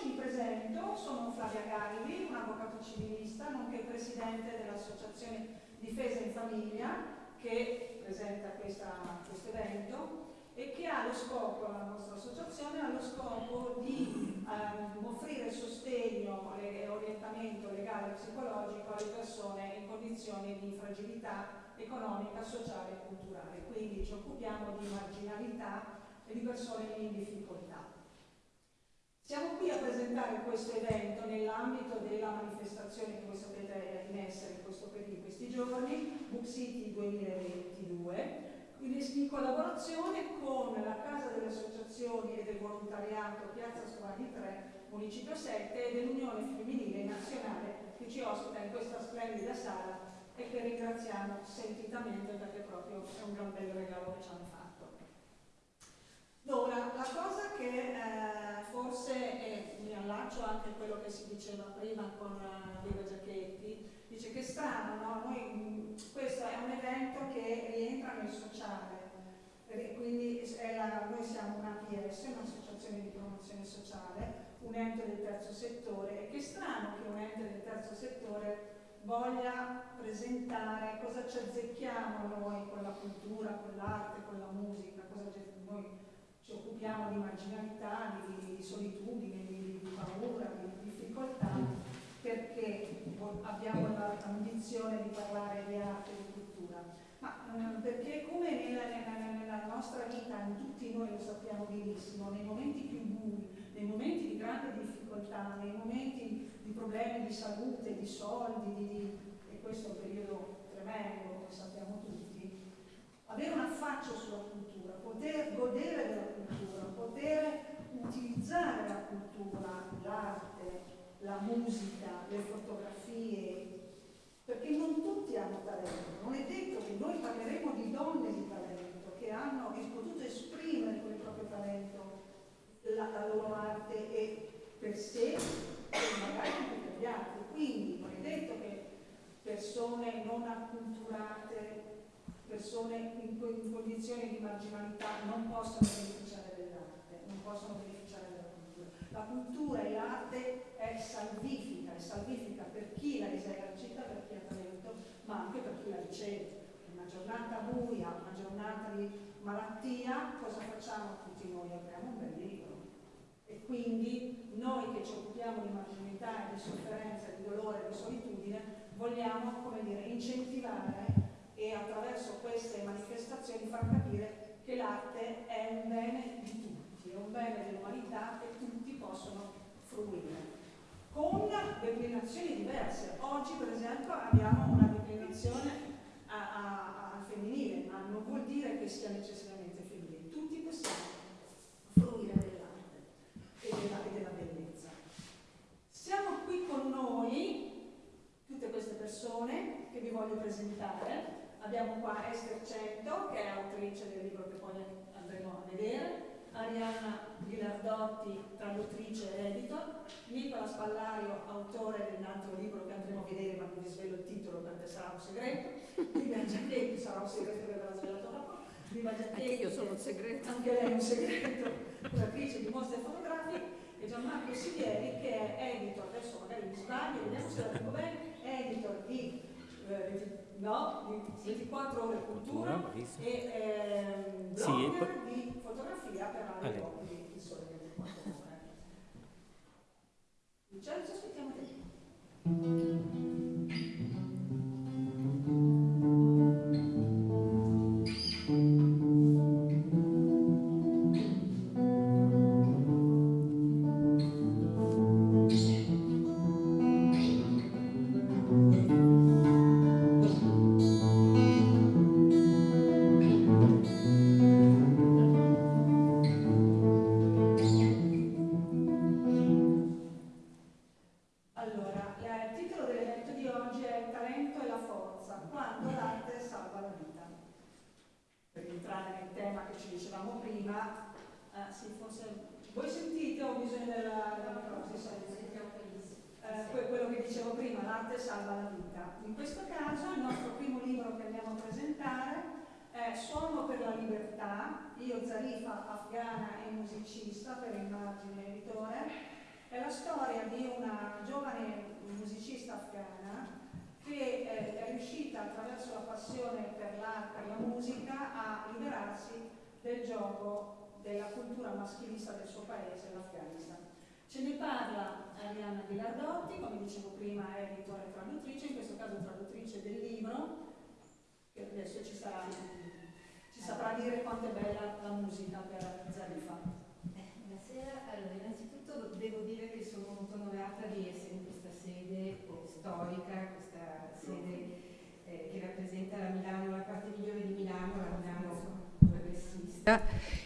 non mi presento, sono Flavia Galli, un avvocato civilista, nonché presidente dell'Associazione Difesa in Famiglia che presenta questo evento e che ha lo scopo, la nostra associazione ha lo scopo di ehm, offrire sostegno e orientamento legale e psicologico alle persone in condizioni di fragilità economica, sociale e culturale. Quindi ci occupiamo di marginalità e di persone in difficoltà. Siamo qui a presentare questo evento nell'ambito della manifestazione che voi sapete è in essere in, questo, in questi giorni, Book City 2022, in collaborazione con la Casa delle Associazioni e del Volontariato Piazza Stovani 3, Municipio 7 e dell'Unione Femminile Nazionale che ci ospita in questa splendida sala e che ringraziamo sentitamente perché proprio è un gran bel regalo che ci hanno fatto. Ora, la cosa che eh, forse è, mi allaccio anche a quello che si diceva prima con uh, Viva Giacchetti, dice che strano, no? Noi, questo è un evento che rientra nel sociale, quindi la, noi siamo una APS, un'associazione di promozione sociale, un ente del terzo settore, e che strano che un ente del terzo settore voglia presentare cosa ci azzecchiamo noi con la cultura, con l'arte, con la musica, cosa noi ci occupiamo di marginalità, di, di solitudine, di, di, paura, di difficoltà, perché abbiamo l'ambizione di parlare di arte e di cultura. Ma eh, perché come nella, nella, nella, nostra vita, in tutti noi lo sappiamo benissimo, nei momenti più bui, nei momenti di grande difficoltà, nei momenti di problemi di salute, di soldi, di, e questo è un periodo tremendo, come sappiamo tutti, avere un affaccio sulla cultura, poter godere della poter utilizzare la cultura, l'arte, la musica, le fotografie, perché non tutti hanno talento, non è detto che noi parleremo di donne di talento che hanno potuto esprimere con il proprio talento la, la loro arte e per sé e magari anche per gli altri. Quindi non è detto che persone non acculturate persone in, in condizioni di marginalità non possono possono beneficiare della cultura. La cultura e l'arte è salvifica, è salvifica per chi la esercita, per chi ha talento, ma anche per chi la riceve. Una giornata buia, una giornata di malattia, cosa facciamo tutti noi? Apriamo un bel libro. E quindi noi che ci occupiamo di marginalità, di sofferenza, di dolore, di solitudine, vogliamo, dire, incentivare e attraverso queste manifestazioni far capire che l'arte è un bene di un bene dell'umanità che tutti possono fruire. Con declinazioni diverse. Oggi per esempio abbiamo una declinazione al femminile, ma non vuol dire che sia necessariamente femminile. Tutti possiamo fruire dell'arte e della, e della bellezza. Siamo qui con noi, tutte queste persone che vi voglio presentare, Abbiamo qua Esther Cento, che è autrice del libro che poi andremo a vedere, Arianna Ghilardotti, traduttrice e editor, Nicola Spallario, autore dell'altro libro che andremo a vedere, ma non vi svelo il titolo perché sarà un segreto, Livia Giacchetti sarà un segreto che verrà svelato dopo, Livia Giacchetti, anche io sono un segreto, anche lei è un segreto, autrice di mostre fotografiche, e Gianmarco Sivieri che è editor, adesso magari mi sbaglio, vediamo se la dico bene, è editor di eh, no, di 24 ore cultura, cultura e ehm, blogger sì, di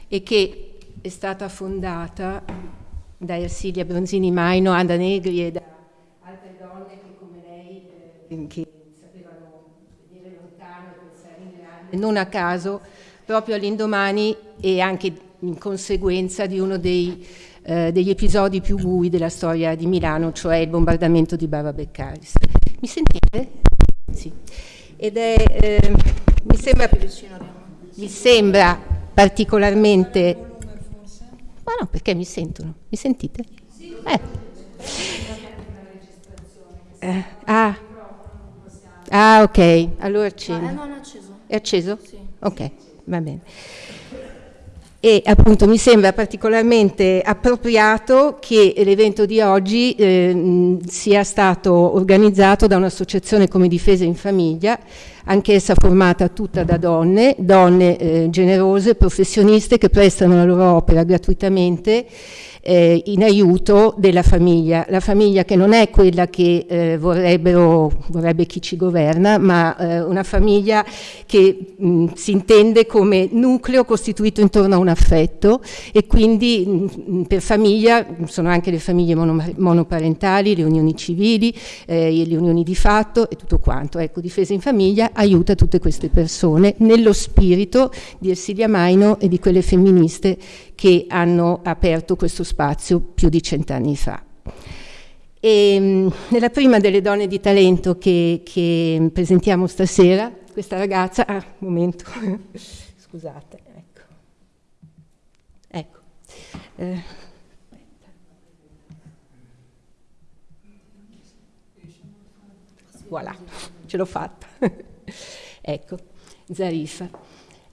e che è stata fondata da Ersilia Bronzini Maino, Ada Negri e da altre donne che come lei eh, che non a caso proprio all'indomani e anche in conseguenza di uno dei, eh, degli episodi più bui della storia di Milano, cioè il bombardamento di Bava Beccaris. Mi sentite? Sì. Ed è, eh, mi, sembra, mi sembra particolarmente... Ma no, perché mi sentono? Mi sentite? Eh. Eh, ah. ah, ok, allora non acceso. È acceso? Sì. Ok, va bene. E appunto mi sembra particolarmente appropriato che l'evento di oggi eh, sia stato organizzato da un'associazione come Difesa in Famiglia, anch'essa formata tutta da donne, donne eh, generose, professioniste che prestano la loro opera gratuitamente eh, in aiuto della famiglia, la famiglia che non è quella che eh, vorrebbe chi ci governa, ma eh, una famiglia che mh, si intende come nucleo costituito intorno a un affetto e quindi mh, per famiglia sono anche le famiglie mono, monoparentali, le unioni civili, eh, le unioni di fatto e tutto quanto. Ecco, Difesa in Famiglia aiuta tutte queste persone nello spirito di Ersilia Maino e di quelle femministe che hanno aperto questo spazio più di cent'anni fa. E, mm, nella prima delle donne di talento che, che presentiamo stasera, questa ragazza, ah, momento, scusate, ecco, ecco, eh, voilà, ce l'ho fatta, ecco, Zarifa.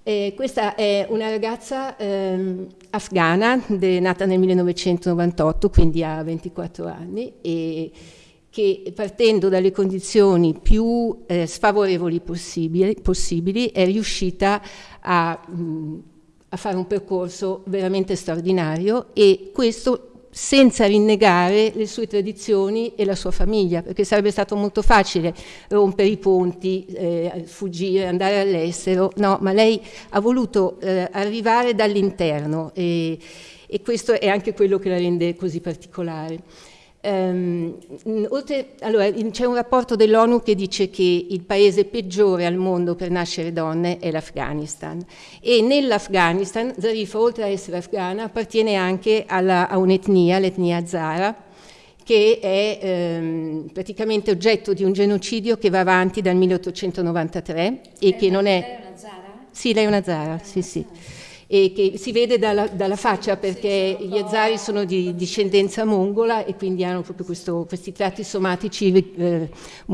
Eh, questa è una ragazza ehm, afghana, nata nel 1998, quindi ha 24 anni, e che partendo dalle condizioni più eh, sfavorevoli possibili, possibili, è riuscita a, mh, a fare un percorso veramente straordinario e questo senza rinnegare le sue tradizioni e la sua famiglia, perché sarebbe stato molto facile rompere i ponti, eh, fuggire, andare all'estero, no, ma lei ha voluto eh, arrivare dall'interno e, e questo è anche quello che la rende così particolare. Um, oltre, allora, c'è un rapporto dell'ONU che dice che il paese peggiore al mondo per nascere donne è l'Afghanistan e nell'Afghanistan Zarifa, oltre a essere afghana, appartiene anche alla, a un'etnia, l'etnia Zara, che è ehm, praticamente oggetto di un genocidio che va avanti dal 1893 e è che non è... Lei è una Zara? Sì, lei è una Zara, sì, sì e che si vede dalla, dalla faccia perché gli azari sono di discendenza mongola e quindi hanno proprio questo, questi tratti somatici eh,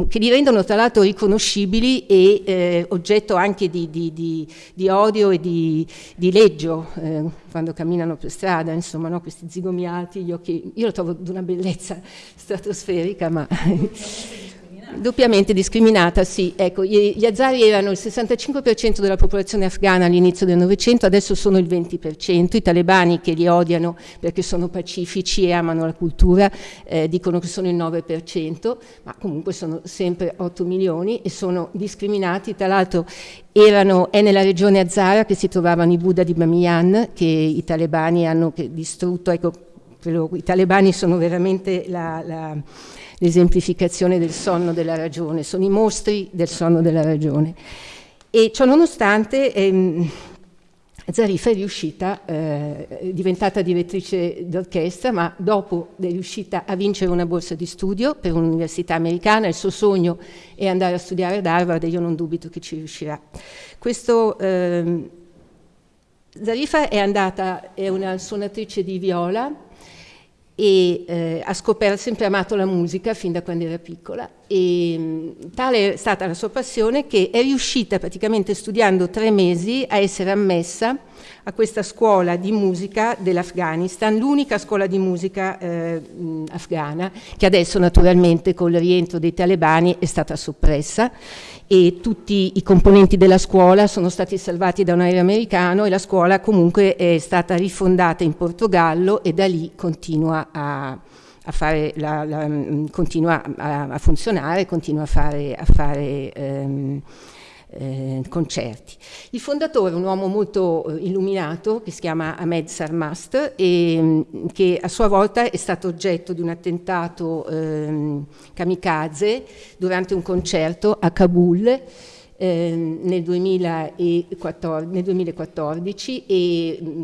che li rendono tra l'altro riconoscibili e eh, oggetto anche di, di, di, di, odio e di, leggio eh, quando camminano per strada, insomma, no? questi zigomiati, gli occhi, io lo trovo di una bellezza stratosferica, ma Doppiamente discriminata, sì. Ecco, gli, azari erano il 65% della popolazione afghana all'inizio del Novecento, adesso sono il 20%. I talebani che li odiano perché sono pacifici e amano la cultura eh, dicono che sono il 9%, ma comunque sono sempre 8 milioni e sono discriminati. Tra l'altro erano, è nella regione Azara che si trovavano i Buddha di Bamiyan che i talebani hanno distrutto. Ecco, i talebani sono veramente la, la l'esemplificazione del sonno della ragione, sono i mostri del sonno della ragione. E ciò nonostante ehm, Zarifa è riuscita, eh, è diventata direttrice d'orchestra, ma dopo è riuscita a vincere una borsa di studio per un'università americana, il suo sogno è andare a studiare ad Harvard e io non dubito che ci riuscirà. Questo, ehm, Zarifa è andata, è una suonatrice di viola e eh, ha sempre amato la musica fin da quando era piccola e tale è stata la sua passione che è riuscita praticamente studiando tre mesi a essere ammessa a questa scuola di musica dell'Afghanistan, l'unica scuola di musica eh, afghana che adesso naturalmente con il rientro dei talebani è stata soppressa. E tutti i componenti della scuola sono stati salvati da un aereo americano e la scuola comunque è stata rifondata in Portogallo e da lì continua a, a, fare la, la, continua a, a funzionare, continua a fare, a fare ehm, eh, concerti. Il fondatore, un uomo molto eh, illuminato, che si chiama Ahmed Sarmast, e, mm, che a sua volta è stato oggetto di un attentato eh, kamikaze durante un concerto a Kabul eh, nel, 2014, nel, 2014, e mm,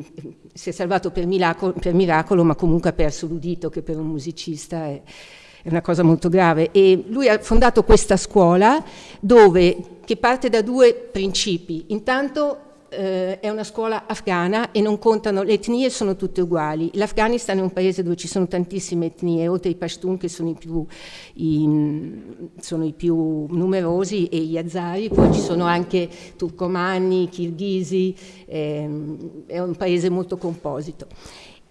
si è salvato per miracolo, per miracolo, ma comunque ha perso l'udito che per un musicista è, è una cosa molto grave. E lui ha fondato questa scuola dove che parte da due principi. Intanto eh, è una scuola afghana e non contano, le etnie sono tutte uguali. L'Afghanistan è un paese dove ci sono tantissime etnie, oltre ai Pashtun che sono i più, i, sono i più numerosi e gli Azari, poi ci sono anche turcomani, kirghisi, ehm, è un paese molto composito.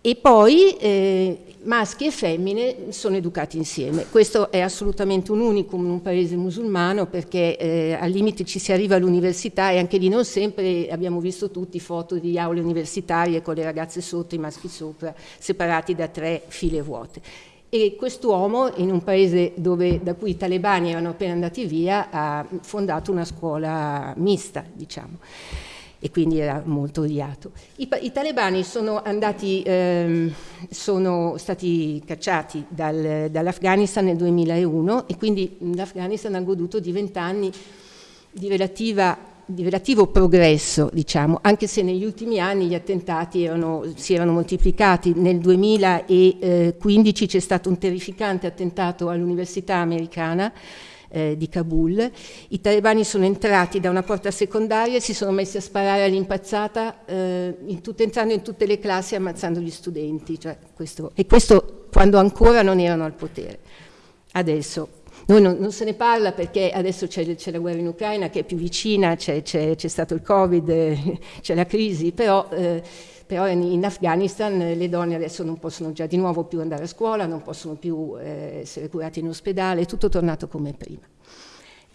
E poi eh, maschi e femmine sono educati insieme. Questo è assolutamente un unicum in un paese musulmano perché eh, al limite ci si arriva all'università e anche lì non sempre abbiamo visto tutti foto di aule universitarie con le ragazze sotto e i maschi sopra, separati da tre file vuote. E quest'uomo, in un paese dove, da cui i talebani erano appena andati via, ha fondato una scuola mista, diciamo e quindi era molto odiato. I, i talebani sono, andati, ehm, sono stati cacciati dal, dall'Afghanistan nel 2001 e quindi l'Afghanistan ha goduto di vent'anni di, di relativo progresso, diciamo, anche se negli ultimi anni gli attentati erano, si erano moltiplicati. Nel 2015 c'è stato un terrificante attentato all'università americana eh, di Kabul. I talebani sono entrati da una porta secondaria e si sono messi a sparare all'impazzata, eh, in tutte, entrando in tutte le classi e ammazzando gli studenti. Cioè questo, e questo quando ancora non erano al potere. Adesso noi non, non, se ne parla perché adesso c'è, la guerra in Ucraina che è più vicina, c'è, stato il Covid, eh, c'è la crisi, però, eh, però in, in, Afghanistan le donne adesso non possono già di nuovo più andare a scuola, non possono più eh, essere curate in ospedale, è tutto tornato come prima.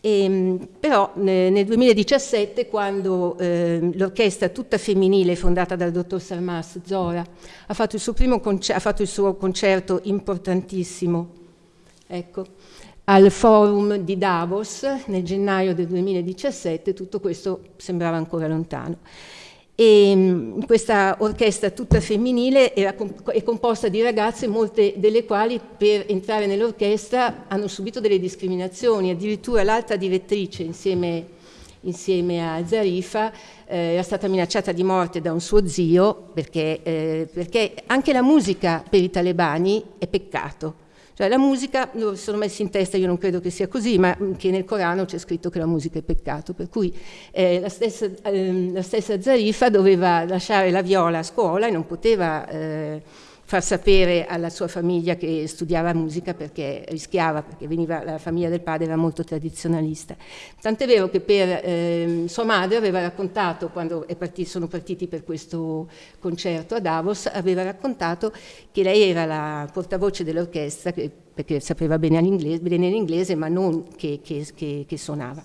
E, ehm, però nel 2017, quando eh, l'orchestra tutta femminile fondata dal dottor Salmas, Zora, ha fatto il suo, primo ha fatto il suo concerto importantissimo, ecco, al forum di Davos nel gennaio del 2017, tutto questo sembrava ancora lontano. E mm, questa orchestra tutta femminile era, è composta di ragazze, molte delle quali per entrare nell'orchestra hanno subito delle discriminazioni, addirittura l'alta direttrice insieme, insieme a Zarifa eh, era stata minacciata di morte da un suo zio perché, eh, perché anche la musica per i talebani è peccato cioè la musica, lo sono messi in testa, io non credo che sia così, ma che nel Corano c'è scritto che la musica è peccato, per cui eh, la, stessa, eh, la, stessa, Zarifa doveva lasciare la viola a scuola e non poteva... Eh, far sapere alla sua famiglia che studiava musica perché rischiava, perché veniva, la famiglia del padre era molto tradizionalista. Tant'è vero che per eh, sua madre aveva raccontato, quando partito, sono partiti per questo concerto a Davos, aveva raccontato che lei era la portavoce dell'orchestra, perché sapeva bene l'inglese, ma non che, che, che, che suonava.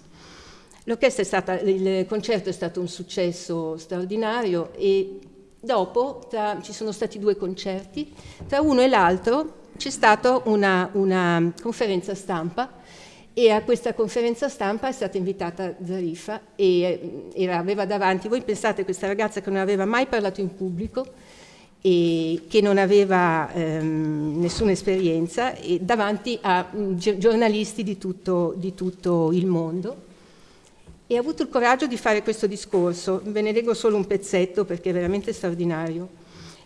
Stata, il concerto è stato un successo straordinario e Dopo tra, ci sono stati due concerti, tra uno e l'altro c'è stata una, una, conferenza stampa e a questa conferenza stampa è stata invitata Zarifa e eh, era, aveva davanti, voi pensate questa ragazza che non aveva mai parlato in pubblico e che non aveva ehm, nessuna esperienza davanti a mm, giornalisti di tutto, di tutto il mondo e ha avuto il coraggio di fare questo discorso. Ve ne leggo solo un pezzetto perché è veramente straordinario.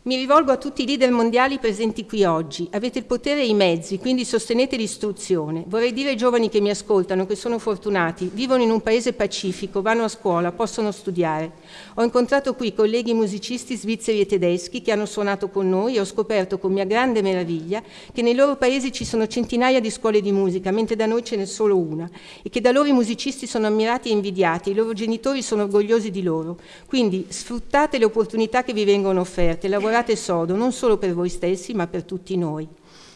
Mi rivolgo a tutti i leader mondiali presenti qui oggi. Avete il potere e i mezzi, quindi sostenete l'istruzione. Vorrei dire ai giovani che mi ascoltano che sono fortunati, vivono in un paese pacifico, vanno a scuola, possono studiare. Ho incontrato qui colleghi musicisti svizzeri e tedeschi che hanno suonato con noi e ho scoperto con mia grande meraviglia che nei loro paesi ci sono centinaia di scuole di musica, mentre da noi ce n'è solo una, e che da loro i musicisti sono ammirati e invidiati, i loro genitori sono orgogliosi di loro. Quindi sfruttate le opportunità che vi vengono offerte, lavorate lavorate sodo, non solo per voi stessi, ma per tutti noi.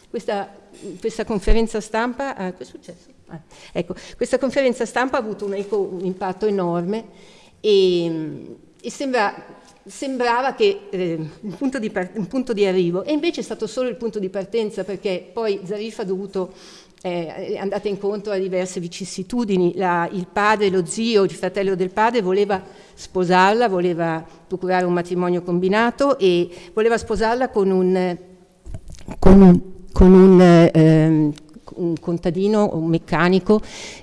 Questa, questa conferenza stampa, ah, ah, ecco, questa conferenza stampa ha avuto un, un impatto enorme e, e sembra, sembrava che eh, un, punto part- un, punto di arrivo, e invece è stato solo il punto di partenza perché poi Zarif ha dovuto eh, è andata incontro a diverse vicissitudini. La, il padre, lo zio, il fratello del padre voleva sposarla, voleva procurare un matrimonio combinato e voleva sposarla con un, con un, con un, eh, un contadino, un meccanico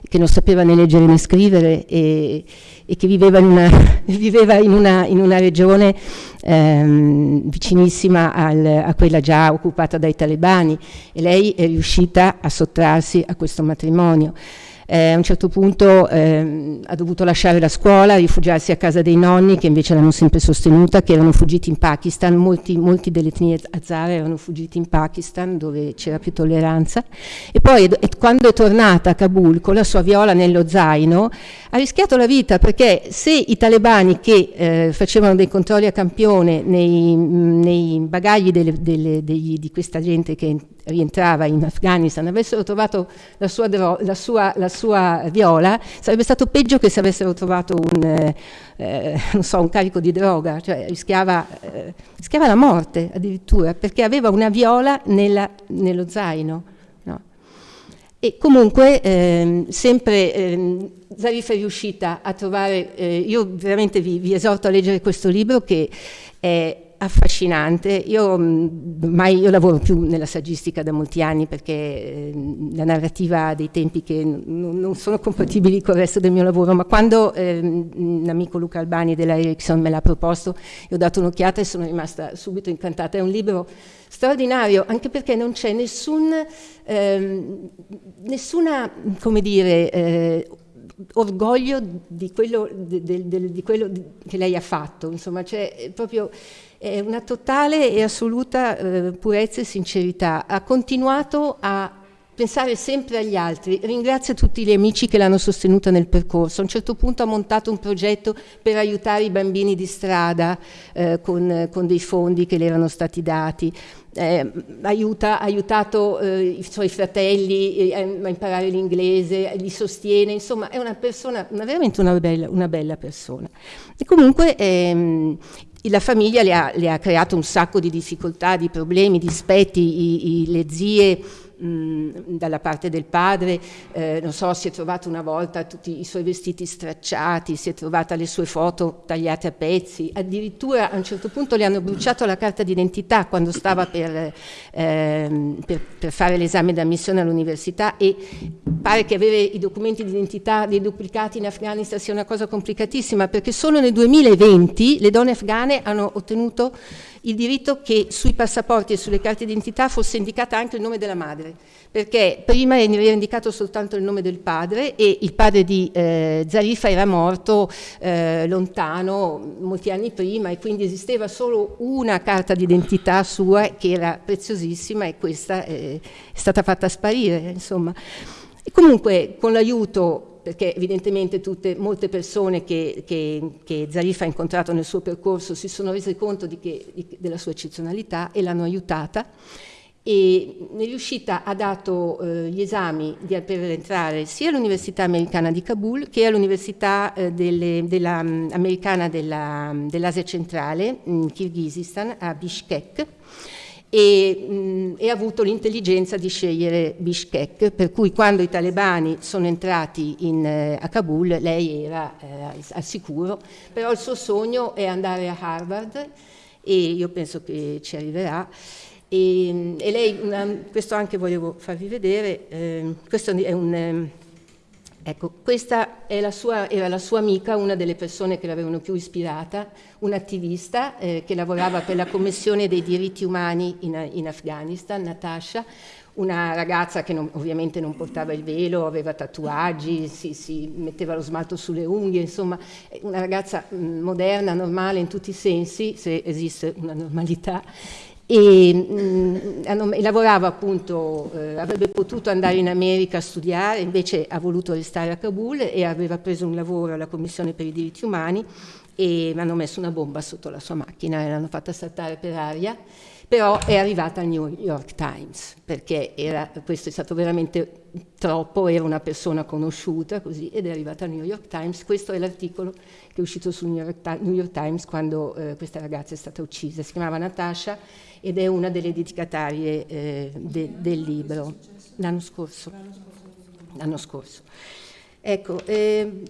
che non sapeva né leggere né scrivere e, e che viveva in una, viveva in una, in una regione ehm, vicinissima al, a quella già occupata dai talebani e lei è riuscita a sottrarsi a questo matrimonio. Eh, a un certo punto eh, ha dovuto lasciare la scuola, rifugiarsi a casa dei nonni che invece l'hanno sempre sostenuta, che erano fuggiti in Pakistan, molti, molti delle etnie Hazara erano fuggiti in Pakistan dove c'era più tolleranza. E poi quando è tornata a Kabul con la sua viola nello zaino ha rischiato la vita perché se i talebani che eh, facevano dei controlli a campione nei, nei bagagli delle, delle, degli, di questa gente che rientrava in Afghanistan avessero trovato la sua, la sua, la sua viola, sarebbe stato peggio che se avessero trovato un, eh, eh, so, un carico di droga, cioè rischiava, eh, rischiava, la morte addirittura, perché aveva una viola nella, nello zaino. E comunque ehm, sempre ehm, Zarif è riuscita a trovare, eh, io veramente vi, vi esorto a leggere questo libro che è affascinante. Io, ormai, io lavoro più nella saggistica da molti anni perché eh, la narrativa ha dei tempi che non sono compatibili con il resto del mio lavoro, ma quando eh, un amico Luca Albani della Ericsson me l'ha proposto, io ho dato un'occhiata e sono rimasta subito incantata. È un libro straordinario anche perché non c'è nessun, eh, nessuna, come dire, eh, orgoglio di quello, de, de, de, di quello, che lei ha fatto, insomma, c'è proprio è una totale e assoluta eh, purezza e sincerità. Ha continuato a pensare sempre agli altri. Ringrazio tutti gli amici che l'hanno sostenuta nel percorso. A un certo punto ha montato un progetto per aiutare i bambini di strada eh, con, con, dei fondi che le erano stati dati. Eh, aiuta, ha aiutato eh, i suoi fratelli eh, a imparare l'inglese, li sostiene, insomma è una persona, una, veramente una bella, una bella persona. E comunque ehm, la famiglia le ha, le ha, creato un sacco di difficoltà, di problemi, di aspetti, le zie dalla parte del padre, eh, non so, si è trovata una volta tutti i suoi vestiti stracciati, si è trovata le sue foto tagliate a pezzi, addirittura a un certo punto le hanno bruciato la carta d'identità quando stava per, eh, per, per fare l'esame d'ammissione all'università e pare che avere i documenti di identità dei duplicati in Afghanistan sia una cosa complicatissima perché solo nel 2020 le donne afghane hanno ottenuto il diritto che sui passaporti e sulle carte d'identità fosse indicata anche il nome della madre, perché prima era indicato soltanto il nome del padre e il padre di eh, Zarifa era morto eh, lontano molti anni prima e quindi esisteva solo una carta d'identità sua che era preziosissima e questa è, è stata fatta sparire, insomma. E comunque con l'aiuto perché evidentemente tutte, molte persone che, che, che, Zarif ha incontrato nel suo percorso si sono rese conto di che, di, della sua eccezionalità e l'hanno aiutata. E nell'uscita ha dato eh, gli esami di, per entrare sia all'Università Americana di Kabul che all'Università eh, delle, della, um, Americana della, dell'Asia Centrale in Kirghizistan a Bishkek e, mh, e, ha avuto l'intelligenza di scegliere Bishkek, per cui quando i talebani sono entrati in, eh, a Kabul lei era eh, al sicuro, però il suo sogno è andare a Harvard e io penso che ci arriverà. E, e lei, una, questo anche volevo farvi vedere, eh, questo è un, Ecco, questa sua, era la sua amica, una delle persone che l'avevano più ispirata, un'attivista eh, che lavorava per la Commissione dei diritti umani in, in Afghanistan, Natasha, una ragazza che non, ovviamente non portava il velo, aveva tatuaggi, si, si, metteva lo smalto sulle unghie, insomma una ragazza mm, moderna, normale in tutti i sensi, se esiste una normalità, e, mh, mm, lavorava appunto, eh, avrebbe potuto andare in America a studiare, invece ha voluto restare a Kabul e aveva preso un lavoro alla Commissione per i diritti umani e hanno messo una bomba sotto la sua macchina e l'hanno fatta saltare per aria, però è arrivata al New York Times, perché era, questo è stato veramente troppo, era una persona conosciuta così, ed è arrivata al New York Times, questo è l'articolo che è uscito sul New York, New York Times quando eh, questa ragazza è stata uccisa, si chiamava Natasha ed è una delle dedicatarie eh, de, del libro. L'anno scorso. L'anno scorso. Ecco, eh,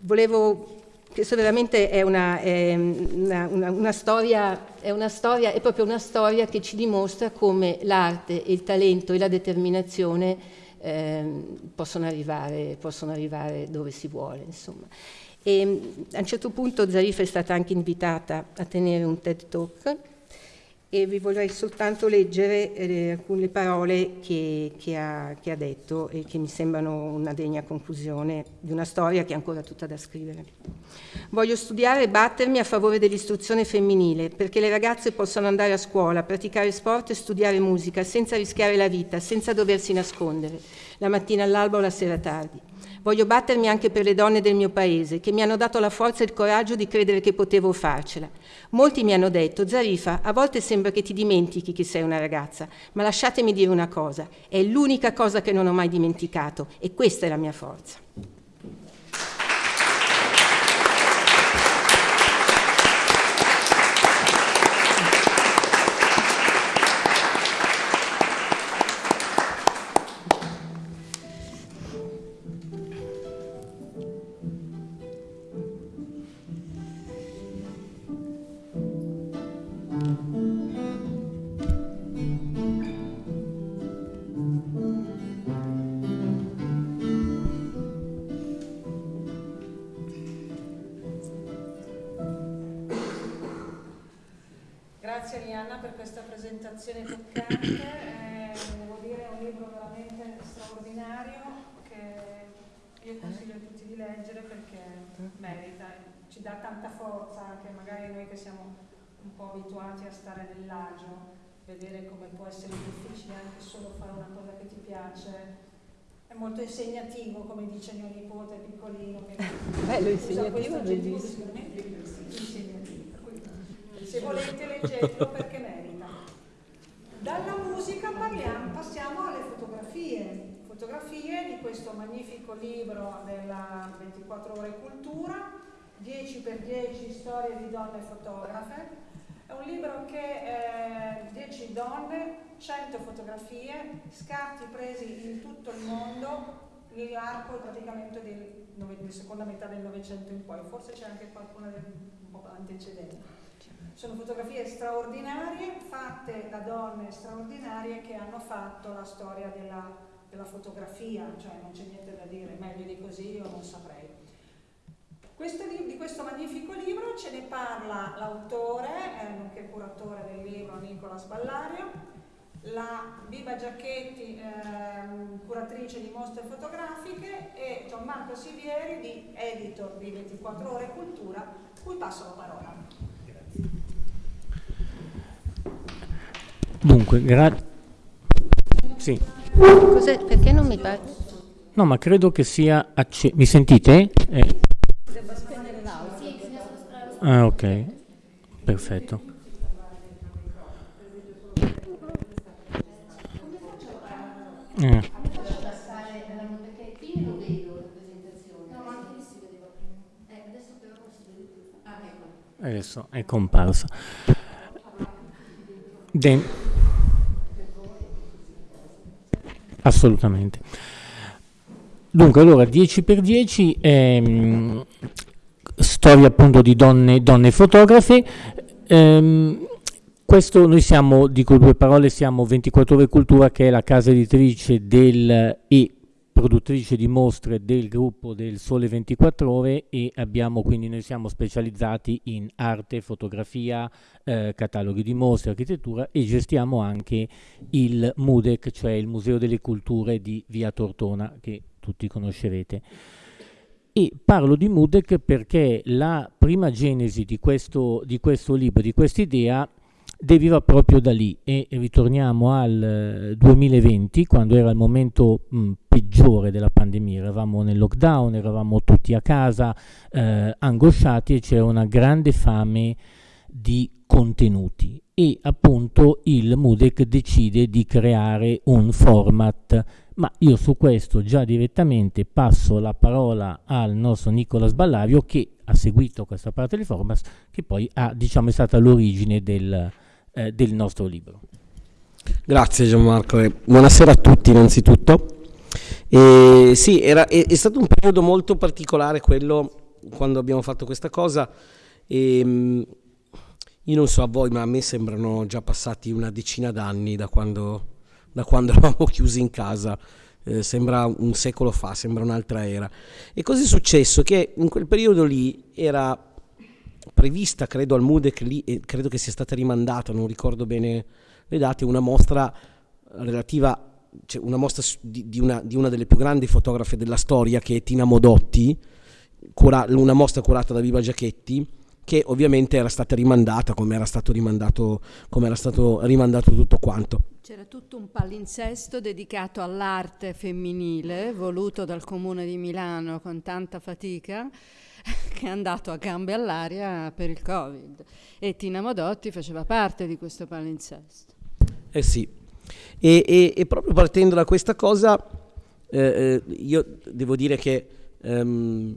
volevo, questo veramente è una, è una, una, storia, è una storia, è proprio una storia che ci dimostra come l'arte, il talento e la determinazione eh, possono, arrivare, possono arrivare dove si vuole, insomma. E, a un certo punto Zarif è stata anche invitata a tenere un TED Talk e vi vorrei soltanto leggere eh, alcune parole che, che, ha, che, ha, detto e che mi sembrano una degna conclusione di una storia che è ancora tutta da scrivere. Voglio studiare e battermi a favore dell'istruzione femminile perché le ragazze possano andare a scuola, praticare sport e studiare musica senza rischiare la vita, senza doversi nascondere, la mattina all'alba o la sera tardi. Voglio battermi anche per le donne del mio paese, che mi hanno dato la forza e il coraggio di credere che potevo farcela. Molti mi hanno detto, Zarifa, a volte sembra che ti dimentichi che sei una ragazza, ma lasciatemi dire una cosa, è l'unica cosa che non ho mai dimenticato e questa è la mia forza. Può essere difficile anche solo fare una cosa che ti piace. È molto insegnativo, come dice mio nipote piccolino. Che Bello insegnativo, bellissimo. Insegnativo. Se volete leggetelo perché merita. Dalla musica parliamo, passiamo alle fotografie, fotografie di questo magnifico libro della 24 ore cultura, 10x10 storie di donne fotografe. È un libro che eh, 10 donne, 100 fotografie, scatti presi in tutto il mondo nell'arco praticamente della seconda metà del Novecento in poi, forse c'è anche qualcuna del, un po' antecedente. Sono fotografie straordinarie fatte da donne straordinarie che hanno fatto la storia della, della fotografia, cioè non c'è niente da dire, meglio di così io non saprei. Questo, di questo magnifico libro ce ne parla l'autore, eh, nonché curatore del libro Nicola Sballario, la Biba Giacchetti, eh, curatrice di mostre fotografiche e Gianmarco Sivieri, di editor di 24 Ore Cultura, cui passo la parola. Dunque, grazie. Sì. Cos'è? Perché non mi pare? No, ma credo che sia. Mi sentite? Eh. Ah, ok. Perfetto. Eh. Adesso è comparsa. Den- Assolutamente. Dunque, allora 10 x 10 ehm, storia appunto di donne, donne fotografe. Ehm, questo noi siamo, dico due parole, siamo 24 ore cultura che è la casa editrice del e produttrice di mostre del gruppo del Sole 24 Ore e abbiamo quindi noi siamo specializzati in arte, fotografia, eh, cataloghi di mostre, architettura e gestiamo anche il MUDEC, cioè il Museo delle Culture di Via Tortona che tutti conoscerete. E parlo di Mudek perché la prima genesi di questo, di questo libro, di questa idea, deriva proprio da lì. E ritorniamo al 2020 eh, quando era il momento mh, peggiore della pandemia, eravamo nel lockdown, eravamo tutti a casa eh, angosciati e c'era una grande fame di contenuti. E appunto il Mudec decide di creare un format ma io su questo già direttamente passo la parola al nostro Nicola Sballavio che ha seguito questa parte del format che poi ha, diciamo, è stata l'origine del, eh, del nostro libro. Grazie Gianmarco buonasera a tutti innanzitutto. E sì, era, è, è, stato un periodo molto particolare quello quando abbiamo fatto questa cosa e mm, io non so a voi ma a me sembrano già passati una decina d'anni da quando, da quando eravamo chiusi in casa. Eh, sembra un secolo fa, sembra un'altra era. E così è successo che in quel periodo lì era prevista, credo, al MUDEC lì, e credo che sia stata rimandata, non ricordo bene le date, una mostra relativa, cioè una mostra di, di, una, di una delle più grandi fotografe della storia, che è Tina Modotti, una mostra curata da Viva Giachetti, che ovviamente era stata rimandata come era stato rimandato, come era stato rimandato tutto quanto. C'era tutto un palinsesto dedicato all'arte femminile, voluto dal Comune di Milano con tanta fatica, che è andato a gambe all'aria per il Covid e Tina Modotti faceva parte di questo palinsesto. Eh sì, e, e, e proprio partendo da questa cosa, eh, eh io devo dire che ehm,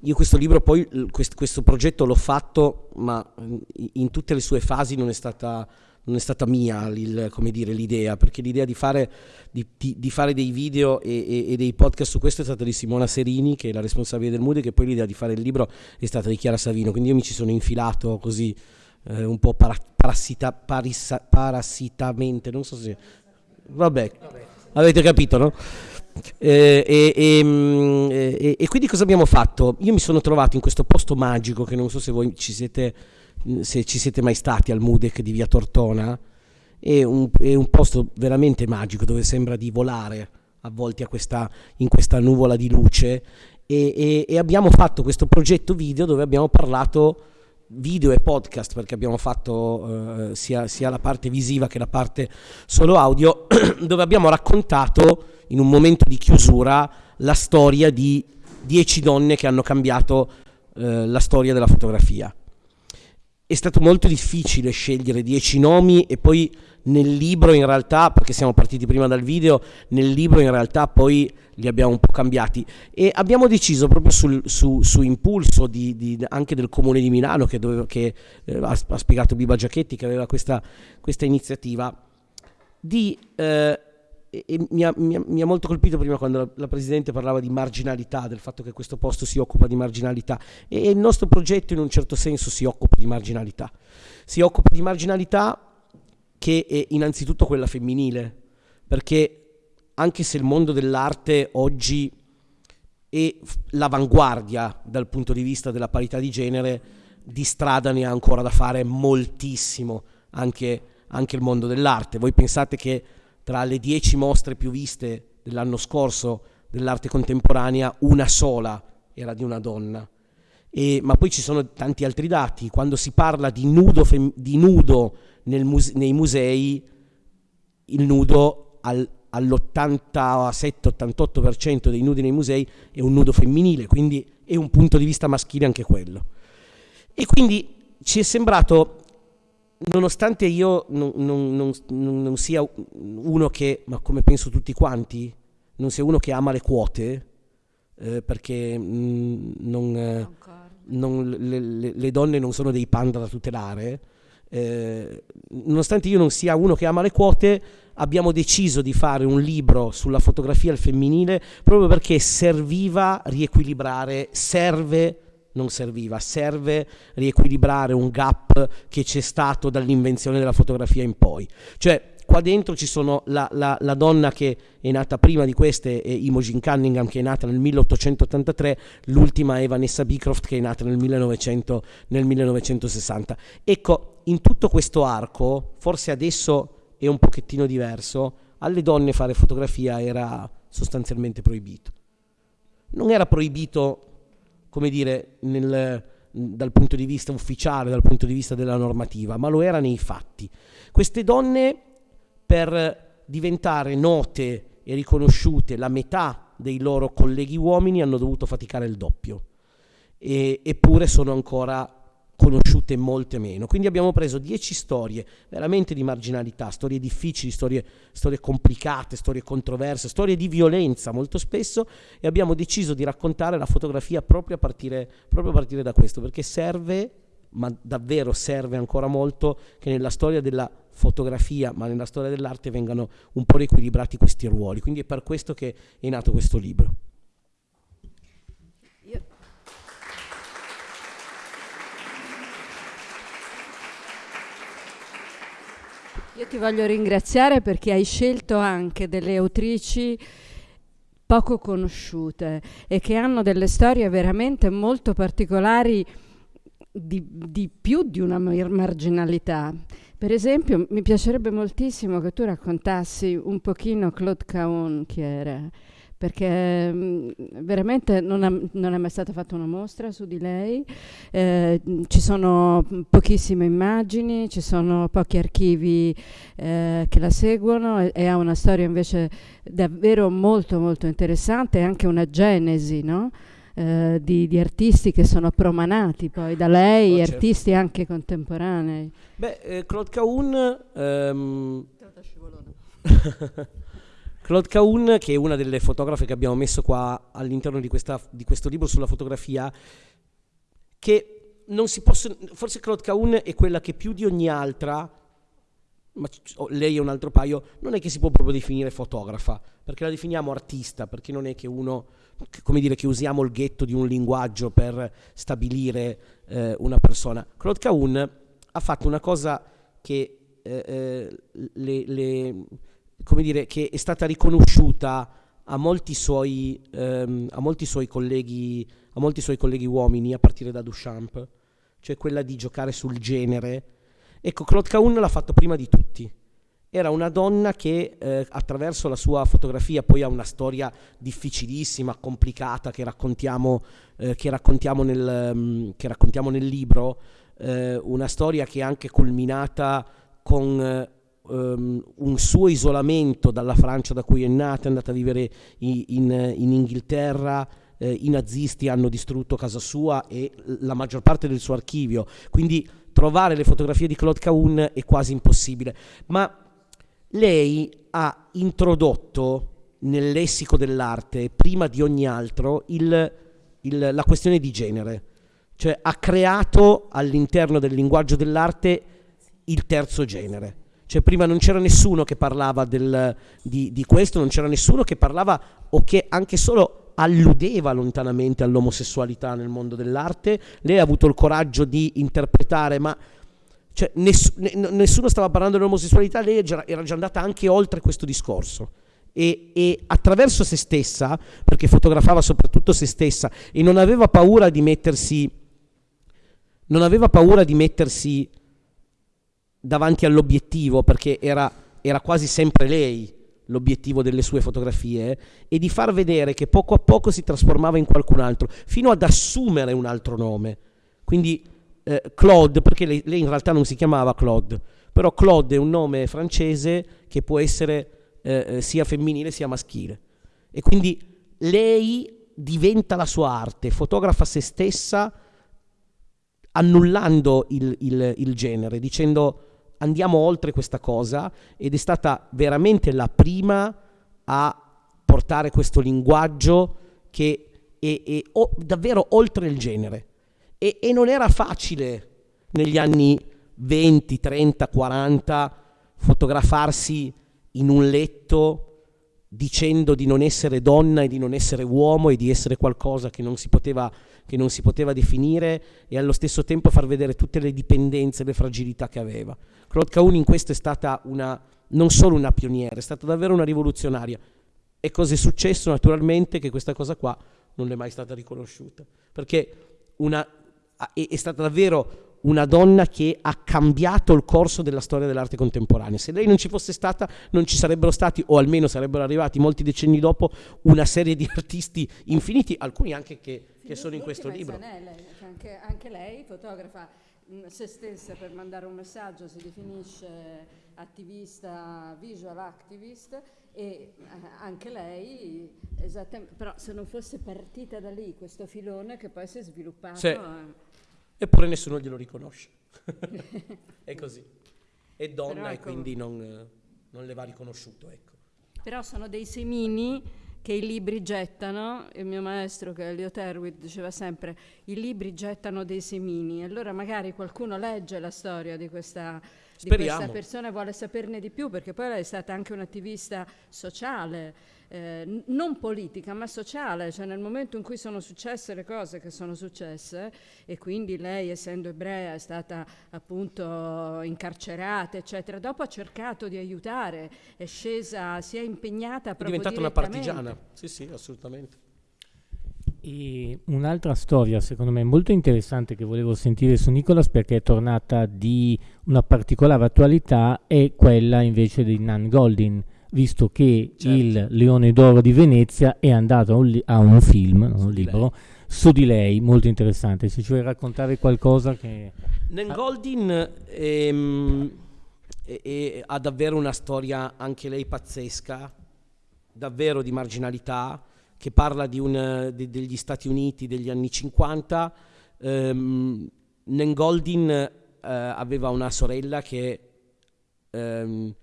io questo libro poi, questo, progetto l'ho fatto, ma in tutte le sue fasi non è stata non è stata mia il, dire, l'idea, perché l'idea di fare, di, di, di fare dei video e, e, e, dei podcast su questo è stata di Simona Serini, che è la responsabile del Mood, e che poi l'idea di fare il libro è stata di Chiara Savino, quindi io mi ci sono infilato così eh, un po' para, parassita, parissa, parassitamente, non so se... Vabbè, avete capito, no? Eh, e, mm, e, e, quindi cosa abbiamo fatto? Io mi sono trovato in questo posto magico che non so se voi ci siete se ci siete mai stati al Mudec di Via Tortona, è un, è un posto veramente magico dove sembra di volare avvolti questa, in questa nuvola di luce e, e, e, abbiamo fatto questo progetto video dove abbiamo parlato video e podcast perché abbiamo fatto eh, sia, sia, la parte visiva che la parte solo audio dove abbiamo raccontato in un momento di chiusura la storia di dieci donne che hanno cambiato eh, la storia della fotografia. È stato molto difficile scegliere dieci nomi e poi nel libro in realtà, perché siamo partiti prima dal video, nel libro in realtà poi li abbiamo un po' cambiati. E abbiamo deciso proprio sul, su, su, impulso di, di, anche del comune di Milano che, doveva, che eh, ha, spiegato Biba Giachetti che aveva questa, questa iniziativa di eh, e, e mi, ha, mi, ha, mi, ha, molto colpito prima quando la, la, Presidente parlava di marginalità, del fatto che questo posto si occupa di marginalità e, e il nostro progetto in un certo senso si occupa di marginalità. Si occupa di marginalità che è innanzitutto quella femminile, perché anche se il mondo dell'arte oggi è l'avanguardia dal punto di vista della parità di genere, di strada ne ha ancora da fare moltissimo anche, anche il mondo dell'arte. Voi pensate che tra le dieci mostre più viste dell'anno scorso dell'arte contemporanea, una sola era di una donna. E, ma poi ci sono tanti altri dati. Quando si parla di nudo, fem- di nudo muse- nei musei, il nudo al, all'87-88% dei nudi nei musei è un nudo femminile, quindi è un punto di vista maschile anche quello. E quindi ci è sembrato nonostante io non, non, non, non, sia uno che, ma come penso tutti quanti, non sia uno che ama le quote, eh, perché mh, mm, eh, le, le, le, donne non sono dei panda da tutelare, eh, nonostante io non sia uno che ama le quote, abbiamo deciso di fare un libro sulla fotografia al femminile proprio perché serviva riequilibrare, serve non serviva, serve riequilibrare un gap che c'è stato dall'invenzione della fotografia in poi. Cioè, qua dentro ci sono la, la, la, donna che è nata prima di queste, Imogen Cunningham che è nata nel 1883, l'ultima è Vanessa Beecroft che è nata nel, 1900, nel 1960. Ecco, in tutto questo arco, forse adesso è un pochettino diverso, alle donne fare fotografia era sostanzialmente proibito. Non era proibito, come dire, nel, dal punto di vista ufficiale, dal punto di vista della normativa, ma lo era nei fatti. Queste donne, per diventare note e riconosciute, la metà dei loro colleghi uomini hanno dovuto faticare il doppio, e, eppure sono ancora conosciute molte meno. Quindi abbiamo preso dieci storie veramente di marginalità, storie difficili, storie, storie, complicate, storie controverse, storie di violenza molto spesso e abbiamo deciso di raccontare la fotografia proprio a partire, proprio a partire da questo, perché serve, ma davvero serve ancora molto, che nella storia della fotografia, ma nella storia dell'arte vengano un po' riequilibrati questi ruoli. Quindi è per questo che è nato questo libro. Io ti voglio ringraziare perché hai scelto anche delle autrici poco conosciute e che hanno delle storie veramente molto particolari di, di più di una marginalità. Per esempio, mi piacerebbe moltissimo che tu raccontassi un pochino Claude Caon chi era perché mh, mm, veramente non, ha, non, è mai stata fatta una mostra su di lei, eh, ci sono pochissime immagini, ci sono pochi archivi eh, che la seguono e, e, ha una storia invece davvero molto molto interessante e anche una genesi, no? eh, di, di, artisti che sono promanati poi da lei, oh, certo. artisti anche contemporanei. Beh, eh, Claude Caun... Um... Claude Caun, che è una delle fotografe che abbiamo messo qua all'interno di, di questo libro sulla fotografia, che non si possono, forse Claude Caun è quella che più di ogni altra, ma lei è un altro paio, non è che si può proprio definire fotografa, perché la definiamo artista, perché non è che uno, come dire, che usiamo il ghetto di un linguaggio per stabilire eh, una persona. Claude Caun ha fatto una cosa che eh, eh le, le come dire, che è stata riconosciuta a molti suoi, ehm, a molti suoi colleghi, a molti suoi colleghi uomini, a partire da Duchamp, cioè quella di giocare sul genere. Ecco, Claude Caun l'ha fatto prima di tutti. Era una donna che eh, attraverso la sua fotografia poi ha una storia difficilissima, complicata, che raccontiamo, eh, che raccontiamo, nel, um, che raccontiamo nel libro, eh, una storia che è anche culminata con eh, um, un suo isolamento dalla Francia da cui è nata, è andata a vivere in, in, in Inghilterra, eh, i nazisti hanno distrutto casa sua e la maggior parte del suo archivio, quindi trovare le fotografie di Claude Caun è quasi impossibile. Ma lei ha introdotto nel lessico dell'arte, prima di ogni altro, il, il, la questione di genere, cioè ha creato all'interno del linguaggio dell'arte il terzo genere. Cioè prima non c'era nessuno che parlava del, di, di, questo, non c'era nessuno che parlava o che anche solo alludeva lontanamente all'omosessualità nel mondo dell'arte. Lei ha avuto il coraggio di interpretare, ma cioè, ness- nessuno stava parlando dell'omosessualità, lei era già andata anche oltre questo discorso. E, e, attraverso se stessa, perché fotografava soprattutto se stessa e non aveva paura di mettersi, non aveva paura di mettersi davanti all'obiettivo, perché era, era quasi sempre lei l'obiettivo delle sue fotografie, e di far vedere che poco a poco si trasformava in qualcun altro, fino ad assumere un altro nome. Quindi eh, Claude, perché lei, lei, in realtà non si chiamava Claude, però Claude è un nome francese che può essere eh, eh sia femminile sia maschile. E quindi lei diventa la sua arte, fotografa se stessa annullando il, il, il genere, dicendo andiamo oltre questa cosa ed è stata veramente la prima a portare questo linguaggio che è, è o, davvero oltre il genere. E, e non era facile negli anni 20, 30, 40 fotografarsi in un letto dicendo di non essere donna e di non essere uomo e di essere qualcosa che non si poteva, non si poteva definire e allo stesso tempo far vedere tutte le dipendenze e le fragilità che aveva. Claude Caun in questo è stata una, non solo una pioniera, è stata davvero una rivoluzionaria. E cosa è successo? Naturalmente che questa cosa qua non è mai stata riconosciuta, perché una, è, è stata davvero una donna che ha cambiato il corso della storia dell'arte contemporanea. Se lei non ci fosse stata, non ci sarebbero stati, o almeno sarebbero arrivati molti decenni dopo, una serie di artisti infiniti, alcuni anche che, che sono in questo libro. Anche, anche lei fotografa mm, se stessa per mandare un messaggio, si definisce attivista, visual activist e eh, anche lei, esattamente, però se non fosse partita da lì questo filone che poi si è sviluppato... Sì. Eh, eppure nessuno glielo riconosce. è così. È donna ecco, e quindi non, non, le va riconosciuto. Ecco. Però sono dei semini che i libri gettano, il mio maestro che è Elio Terwit diceva sempre i libri gettano dei semini, allora magari qualcuno legge la storia di questa di questa persona vuole saperne di più perché poi lei è stata anche un'attivista sociale, eh, non politica ma sociale, cioè nel momento in cui sono successe le cose che sono successe e quindi lei essendo ebrea è stata appunto incarcerata eccetera, dopo ha cercato di aiutare, è scesa, si è impegnata proprio È diventata una partigiana, sì sì assolutamente. E un'altra storia, secondo me, molto interessante che volevo sentire su Nicolas perché è tornata di una particolare attualità è quella invece di Nan Goldin, visto che certo. il Leone d'Oro di Venezia è andato a un, a un film, non un libro, su di lei, molto interessante. Se ci vuoi raccontare qualcosa che... Nan Goldin ehm, è, è, ha davvero una storia, anche lei pazzesca, davvero di marginalità che parla un, de, degli Stati Uniti degli anni 50. Um, Nengoldin uh, aveva una sorella che, um,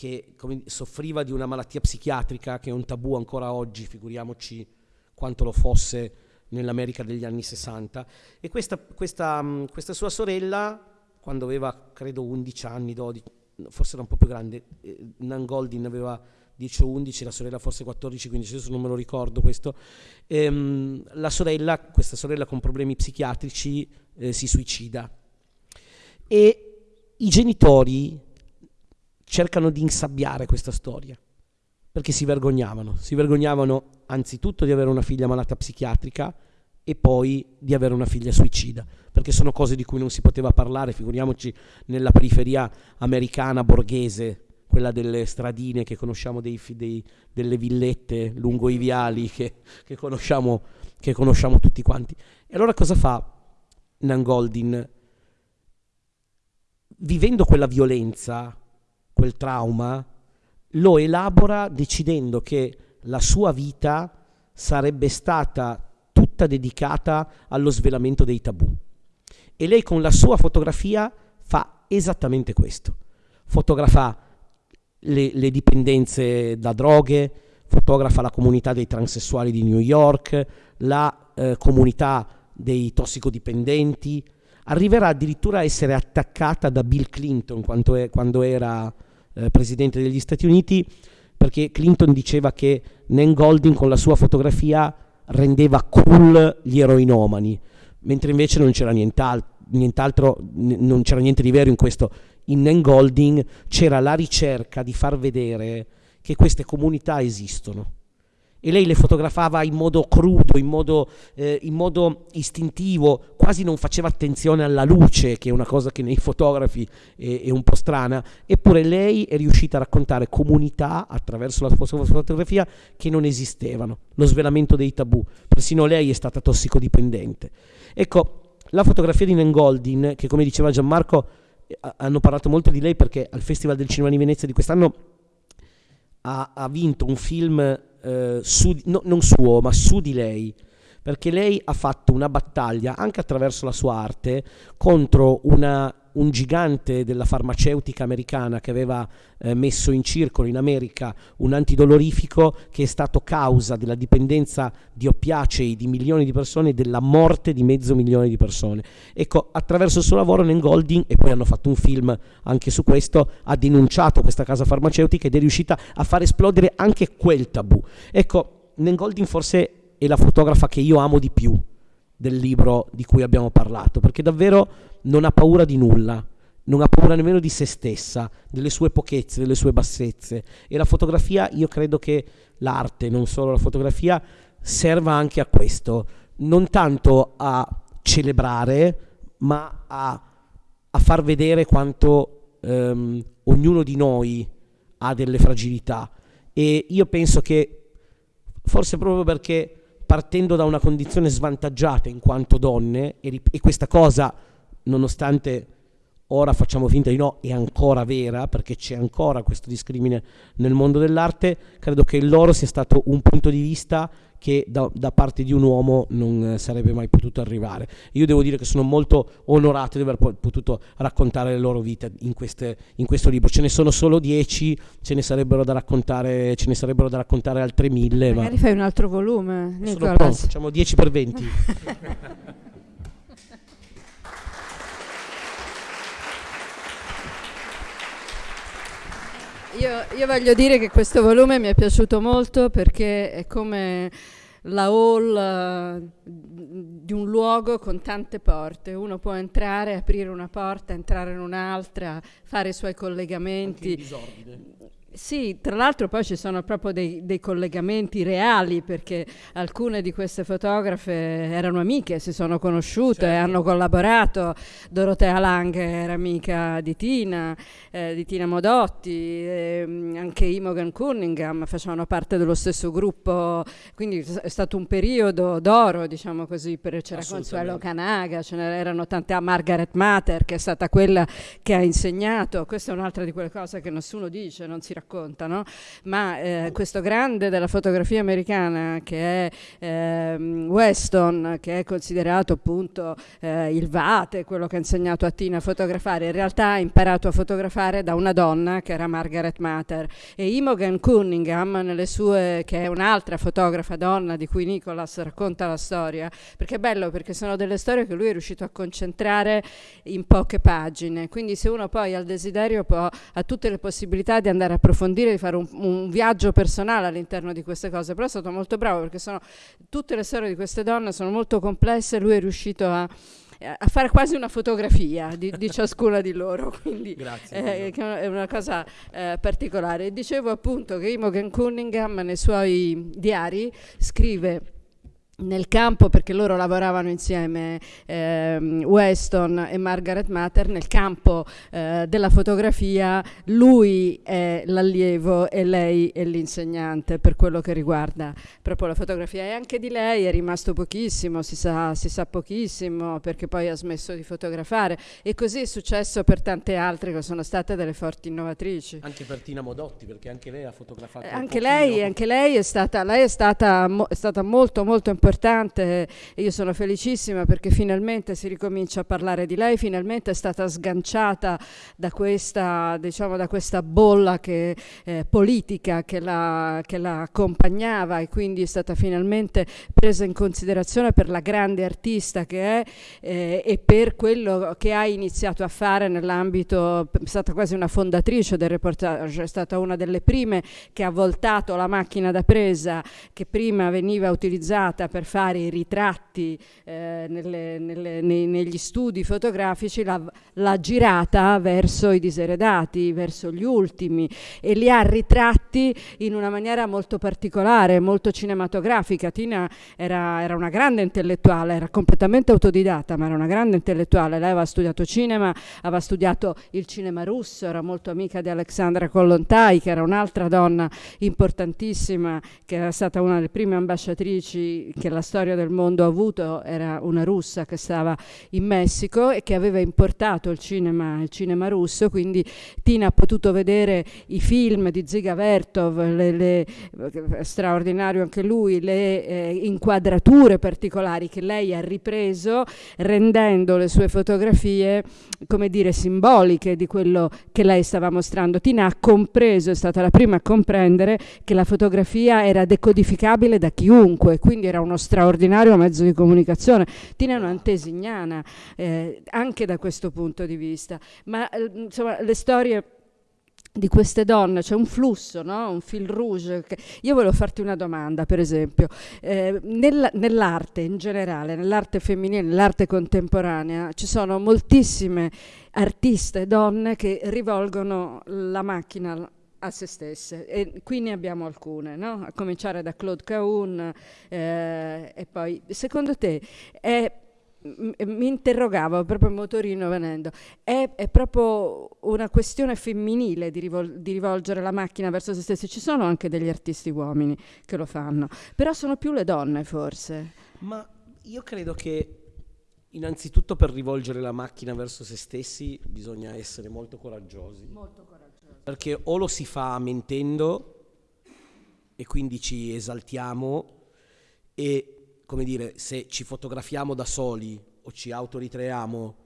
che come, soffriva di una malattia psichiatrica che è un tabù ancora oggi, figuriamoci quanto lo fosse nell'America degli anni 60. E questa, questa, um, questa sua sorella, quando aveva credo 11 anni, 12, forse era un po' più grande, eh, Nangoldin aveva 10 o 11, la sorella forse 14, 15, adesso non me lo ricordo questo. Ehm, la sorella, questa sorella con problemi psichiatrici, eh, si suicida. E i genitori cercano di insabbiare questa storia, perché si vergognavano. Si vergognavano anzitutto di avere una figlia malata psichiatrica e poi di avere una figlia suicida, perché sono cose di cui non si poteva parlare, figuriamoci nella periferia americana borghese quella delle stradine che conosciamo, dei, dei, delle villette lungo i viali che, che, conosciamo, che conosciamo tutti quanti. E allora cosa fa Nangoldin? Vivendo quella violenza, quel trauma, lo elabora decidendo che la sua vita sarebbe stata tutta dedicata allo svelamento dei tabù. E lei con la sua fotografia fa esattamente questo. Fotografa le, le dipendenze da droghe, fotografa la comunità dei transessuali di New York, la eh, comunità dei tossicodipendenti, arriverà addirittura a essere attaccata da Bill Clinton quando era eh, presidente degli Stati Uniti, perché Clinton diceva che Nan Golding con la sua fotografia rendeva cool gli eroinomani, mentre invece non c'era nient'altro, nient'altro non c'era niente di vero in questo in Nengolding c'era la ricerca di far vedere che queste comunità esistono. E lei le fotografava in modo crudo, in modo, eh, in modo, istintivo, quasi non faceva attenzione alla luce, che è una cosa che nei fotografi è, è un po' strana, eppure lei è riuscita a raccontare comunità attraverso la fotografia che non esistevano, lo svelamento dei tabù, persino lei è stata tossicodipendente. Ecco, la fotografia di Nengoldin, che come diceva Gianmarco hanno parlato molto di lei perché al Festival del Cinema di Venezia di quest'anno ha, ha vinto un film eh, su, no, non suo, ma su di lei, perché lei ha fatto una battaglia anche attraverso la sua arte contro una un gigante della farmaceutica americana che aveva eh, messo in circolo in America un antidolorifico che è stato causa della dipendenza di oppiacei di milioni di persone e della morte di mezzo milione di persone. Ecco, attraverso il suo lavoro Nan Golding, e poi hanno fatto un film anche su questo, ha denunciato questa casa farmaceutica ed è riuscita a far esplodere anche quel tabù. Ecco, Nan Golding forse è la fotografa che io amo di più del libro di cui abbiamo parlato, perché davvero non ha paura di nulla, non ha paura nemmeno di se stessa, delle sue pochezze, delle sue bassezze. E la fotografia, io credo che l'arte, non solo la fotografia, serva anche a questo, non tanto a celebrare, ma a, a far vedere quanto ehm, ognuno di noi ha delle fragilità. E io penso che forse proprio perché partendo da una condizione svantaggiata in quanto donne, e, e questa cosa, nonostante ora facciamo finta di no, è ancora vera, perché c'è ancora questo discrimine nel mondo dell'arte, credo che il loro sia stato un punto di vista che da, da parte di un uomo non eh, sarebbe mai potuto arrivare. Io devo dire che sono molto onorato di aver potuto raccontare le loro vite in, queste, in questo libro. Ce ne sono solo dieci, ce ne sarebbero da raccontare, ce ne sarebbero da raccontare altre mille. Magari ma... fai un altro volume, Nicolas. Pronto, facciamo 10 per 20. Io, io, voglio dire che questo volume mi è piaciuto molto perché è come la hall uh, di un luogo con tante porte. Uno può entrare, aprire una porta, entrare in un'altra, fare i suoi collegamenti. Anche in disordine sì, tra l'altro poi ci sono proprio dei, dei, collegamenti reali perché alcune di queste fotografe erano amiche, si sono conosciute, certo. hanno collaborato. Dorotea Lang era amica di Tina, eh, di Tina Modotti, eh, anche Imogen Cunningham facevano parte dello stesso gruppo, quindi è stato un periodo d'oro, diciamo così, per, c'era Consuelo Canaga, ce n'erano tante, a Margaret Mater che è stata quella che ha insegnato, questa è un'altra di quelle cose che nessuno dice, non si raccontano, ma eh, questo grande della fotografia americana che è eh, Weston, che è considerato appunto eh, il vate, quello che ha insegnato a Tina a fotografare, in realtà ha imparato a fotografare da una donna che era Margaret Mater. E Imogen Cunningham, sue, che è un'altra fotografa donna di cui Nicholas racconta la storia, perché è bello perché sono delle storie che lui è riuscito a concentrare in poche pagine, quindi se uno poi ha il desiderio può, ha tutte le possibilità di andare a approfondire, di fare un, un, viaggio personale all'interno di queste cose, però è stato molto bravo perché sono, tutte le storie di queste donne sono molto complesse, lui è riuscito a a fare quasi una fotografia di, di ciascuna di loro, quindi Grazie, eh, è una cosa eh, particolare. Dicevo appunto che Imogen Cunningham nei suoi diari scrive nel campo, perché loro lavoravano insieme, eh, Weston e Margaret Matter, nel campo eh, della fotografia lui è l'allievo e lei è l'insegnante per quello che riguarda proprio la fotografia. E anche di lei è rimasto pochissimo, si sa, si sa pochissimo perché poi ha smesso di fotografare e così è successo per tante altre che sono state delle forti innovatrici. Anche per Tina Modotti, perché anche lei ha fotografato. Eh, anche lei, anche lei, è stata, lei è stata, mo, è stata molto molto importante importante e io sono felicissima perché finalmente si ricomincia a parlare di lei, finalmente è stata sganciata da questa, diciamo, da questa bolla che, eh, politica che la, che la accompagnava e quindi è stata finalmente presa in considerazione per la grande artista che è eh, e per quello che ha iniziato a fare nell'ambito, è stata quasi una fondatrice del reportage, è stata una delle prime che ha voltato la macchina da presa che prima veniva utilizzata per fare i ritratti eh, nelle, nelle, nei, negli studi fotografici, l'ha girata verso i diseredati, verso gli ultimi e li ha ritratti in una maniera molto particolare, molto cinematografica. Tina era, era una grande intellettuale, era completamente autodidatta, ma era una grande intellettuale. Lei aveva studiato cinema, aveva studiato il cinema russo, era molto amica di Alexandra Kollontai, che era un'altra donna importantissima, che era stata una delle prime ambasciatrici che la storia del mondo ha avuto era una russa che stava in Messico e che aveva importato il cinema, il cinema russo, quindi Tina ha potuto vedere i film di Ziga Vertov, le, le, straordinario anche lui, le eh, inquadrature particolari che lei ha ripreso rendendo le sue fotografie come dire simboliche di quello che lei stava mostrando. Tina ha compreso, è stata la prima a comprendere che la fotografia era decodificabile da chiunque, quindi era uno straordinario mezzo di comunicazione. Tina è un'antesignana eh, anche da questo punto di vista, ma eh, insomma le storie di queste donne, c'è un flusso, no? un fil rouge. Che... Io volevo farti una domanda, per esempio. Eh, nella, nell'arte in generale, nell'arte femminile, nell'arte contemporanea, ci sono moltissime artiste donne che rivolgono la macchina a se stesse e qui ne abbiamo alcune, no? a cominciare da Claude Cahun eh, e poi secondo te è mi interrogavo proprio motorino venendo, è, è, proprio una questione femminile di, rivol- di, rivolgere la macchina verso se stessi. Ci sono anche degli artisti uomini che lo fanno, però sono più le donne forse. Ma io credo che innanzitutto per rivolgere la macchina verso se stessi bisogna essere molto coraggiosi. Molto coraggiosi. Perché o lo si fa mentendo e quindi ci esaltiamo e come dire, se ci fotografiamo da soli o ci autoritreiamo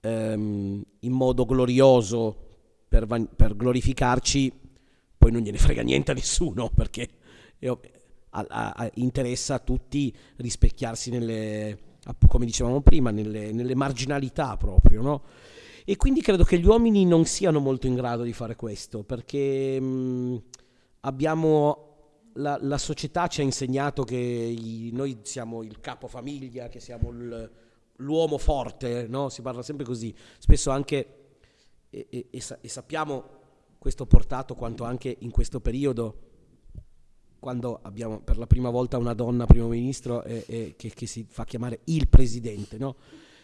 ehm, in modo glorioso per, van- per, glorificarci, poi non gliene frega niente a nessuno perché io, a, a, interessa a tutti rispecchiarsi nelle, come dicevamo prima, nelle, nelle marginalità proprio, no? E quindi credo che gli uomini non siano molto in grado di fare questo perché mh, abbiamo la, la, società ci ha insegnato che i, noi siamo il capofamiglia, che siamo il, l'uomo forte, no? si parla sempre così, spesso anche, e, e, e, sappiamo questo portato quanto anche in questo periodo, quando abbiamo per la prima volta una donna primo ministro che, che, si fa chiamare il presidente. No?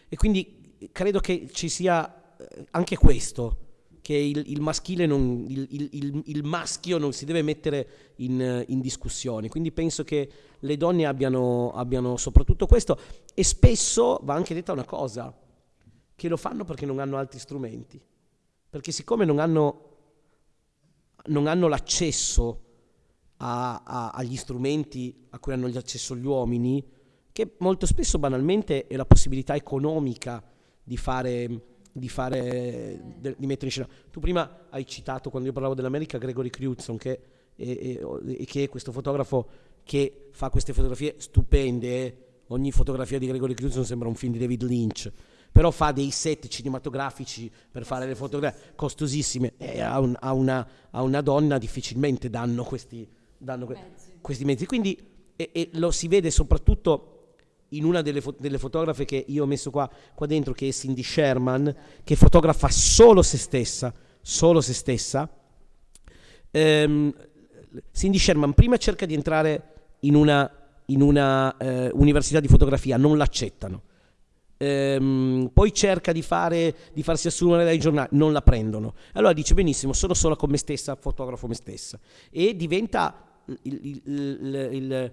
E quindi credo che ci sia eh, anche questo che il, il maschile non, il, il, il, maschio non si deve mettere in, in, discussione. Quindi penso che le donne abbiano, abbiano soprattutto questo e spesso va anche detta una cosa, che lo fanno perché non hanno altri strumenti. Perché siccome non hanno, non hanno l'accesso a, a, agli strumenti a cui hanno accesso gli uomini, che molto spesso banalmente è la possibilità economica di fare di, fare, de, di mettere in scena. Tu prima hai citato, quando io parlavo dell'America, Gregory Crewdson, che che è questo fotografo che fa queste fotografie stupende. Eh. Ogni fotografia di Gregory Crewdson sembra un film di David Lynch però fa dei set cinematografici per fare le fotografie costosissime e a, un, a, una, a una, donna difficilmente danno questi, danno mezzi. questi mezzi. Quindi e, e lo si vede soprattutto in una delle, fo- delle, fotografe che io ho messo qua, qua dentro, che è Cindy Sherman, che fotografa solo se stessa, solo se stessa. Ehm, Cindy Sherman prima cerca di entrare in una, in una eh, università di fotografia, non l'accettano. Ehm, poi cerca di, fare, di farsi assumere dai giornali, non la prendono. Allora dice benissimo, sono sola con me stessa, fotografo me stessa. E diventa il, il, il, il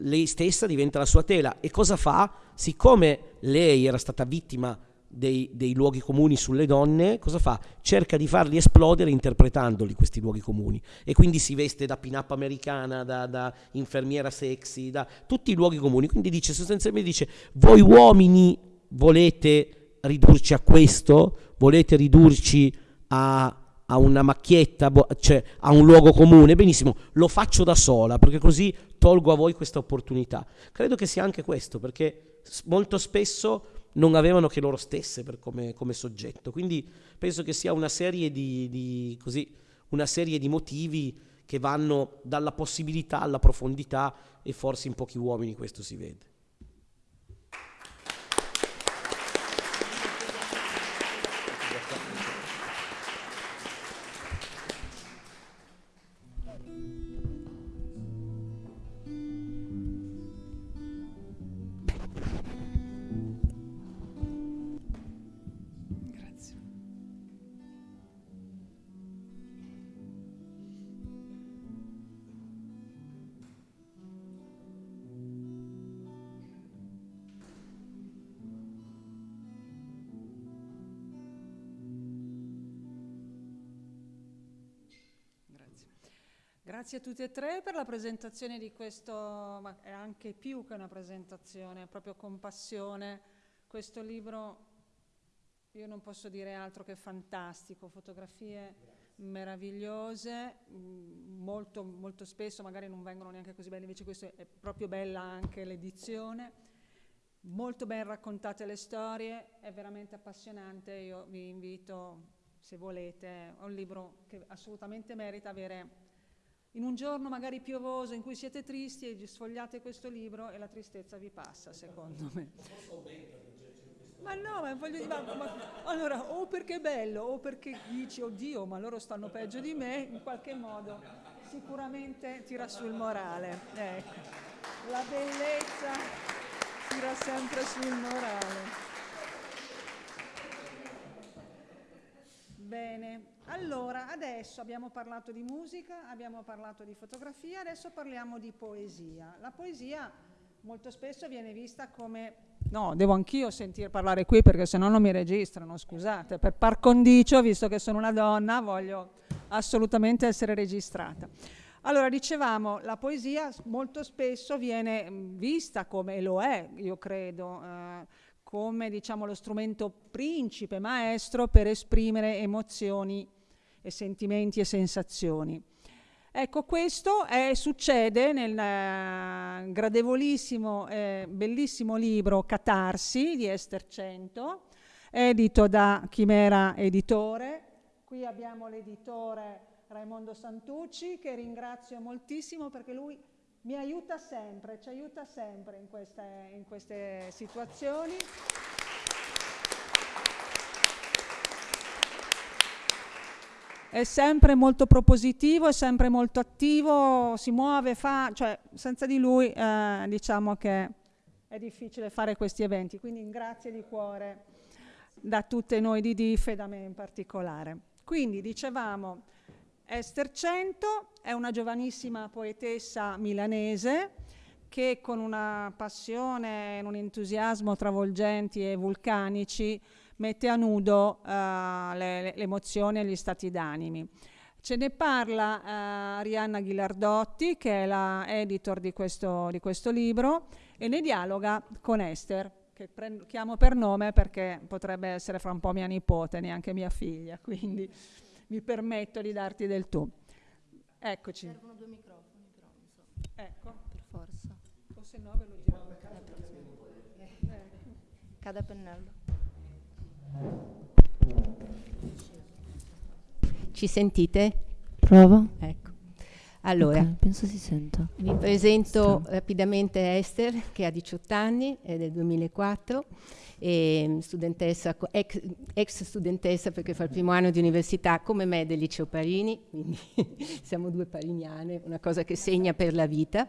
lei stessa diventa la sua tela. E cosa fa? Siccome lei era stata vittima dei, dei, luoghi comuni sulle donne, cosa fa? Cerca di farli esplodere interpretandoli questi luoghi comuni. E quindi si veste da pin-up americana, da, da, infermiera sexy, da tutti i luoghi comuni. Quindi dice sostanzialmente dice, voi uomini volete ridurci a questo? Volete ridurci a a una macchietta, cioè a un luogo comune, benissimo, lo faccio da sola perché così tolgo a voi questa opportunità. Credo che sia anche questo, perché molto spesso non avevano che loro stesse come, come, soggetto. Quindi penso che sia una serie di, di, così, una serie di motivi che vanno dalla possibilità alla profondità e forse in pochi uomini questo si vede. Grazie a tutti e tre per la presentazione di questo, ma è anche più che una presentazione, proprio compassione. Questo libro, io non posso dire altro che fantastico, fotografie meravigliose, mm, molto, molto spesso magari non vengono neanche così belle, invece questo è proprio bella anche l'edizione, molto ben raccontate le storie, è veramente appassionante, io vi invito se volete, è un libro che assolutamente merita avere in un giorno magari piovoso in cui siete tristi e sfogliate questo libro e la tristezza vi passa, secondo me. Ma no, ma voglio dire, ma, ma, allora, o perché è bello, o perché dici, oddio, ma loro stanno peggio di me, in qualche modo sicuramente tira sul morale. Ecco, la bellezza tira sempre sul morale. Bene, allora adesso abbiamo parlato di musica, abbiamo parlato di fotografia, adesso parliamo di poesia. La poesia molto spesso viene vista come... No, devo anch'io sentire parlare qui perché se no non mi registrano, scusate, per par condicio, visto che sono una donna, voglio assolutamente essere registrata. Allora, dicevamo, la poesia molto spesso viene vista come lo è, io credo, eh, come diciamo, lo strumento principe, maestro per esprimere emozioni e sentimenti e sensazioni. Ecco, questo è, succede nel uh, gradevolissimo, eh, bellissimo libro Catarsi di Esther Cento, edito da Chimera Editore. Qui abbiamo l'editore Raimondo Santucci, che ringrazio moltissimo perché lui mi aiuta sempre, ci aiuta sempre in queste, in queste situazioni. È sempre molto propositivo, è sempre molto attivo, si muove, fa, cioè senza di lui eh, diciamo che è difficile fare questi eventi, quindi grazie di cuore da tutte noi di DIF e da me in particolare. Quindi dicevamo Esther Cento è una giovanissima poetessa milanese che con una passione e un entusiasmo travolgenti e vulcanici mette a nudo uh, le, le, emozioni e gli stati d'animi. Ce ne parla uh, Arianna Ghilardotti, che è la editor di questo, di questo libro, e ne dialoga con Esther, che chiamo per nome perché potrebbe essere fra un po' mia nipote, neanche mia figlia, quindi mi permetto di darti del tu. Eccoci. Servono due microfoni però, non so. Ecco. Per forza. O se no ve lo giro. Eh. Cada pennello. Ci sentite? Prova. Ecco. Allora, okay, penso si senta. Vi presento Strano. rapidamente Esther, che ha 18 anni, è del 2004 studentessa, ex, ex, studentessa perché fa il primo anno di università come me del liceo Parini, quindi siamo due pariniane, una cosa che segna per la vita.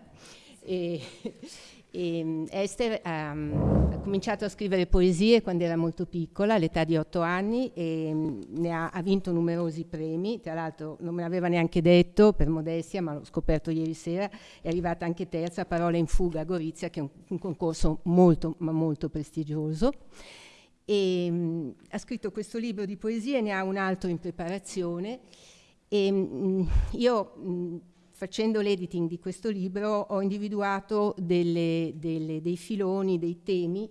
E, e Esther um, ha cominciato a scrivere poesie quando era molto piccola, all'età di otto anni, e um, ne ha, ha, vinto numerosi premi. Tra l'altro, non me l'aveva neanche detto per modestia, ma l'ho scoperto ieri sera. È arrivata anche terza, Parola in fuga a Gorizia, che è un, un concorso molto, ma molto prestigioso. E, um, ha scritto questo libro di poesie, ne ha un altro in preparazione. E, io facendo l'editing di questo libro ho individuato delle, delle, dei filoni, dei temi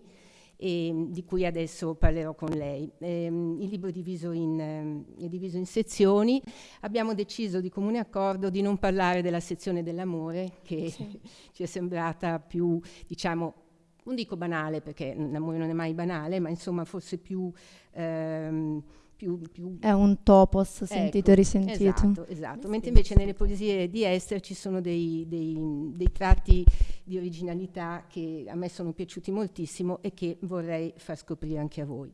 eh, di cui adesso parlerò con lei. Eh, il libro è diviso, in, eh, è diviso, in, sezioni. Abbiamo deciso di comune accordo di non parlare della sezione dell'amore, che sì. ci è sembrata più, diciamo, non dico banale, perché l'amore non è mai banale, ma insomma forse più... Ehm, più, più... È un topos sentito ecco, e risentito. Esatto, esatto. mentre invece nelle poesie di Esther ci sono dei, dei, dei, tratti di originalità che a me sono piaciuti moltissimo e che vorrei far scoprire anche a voi.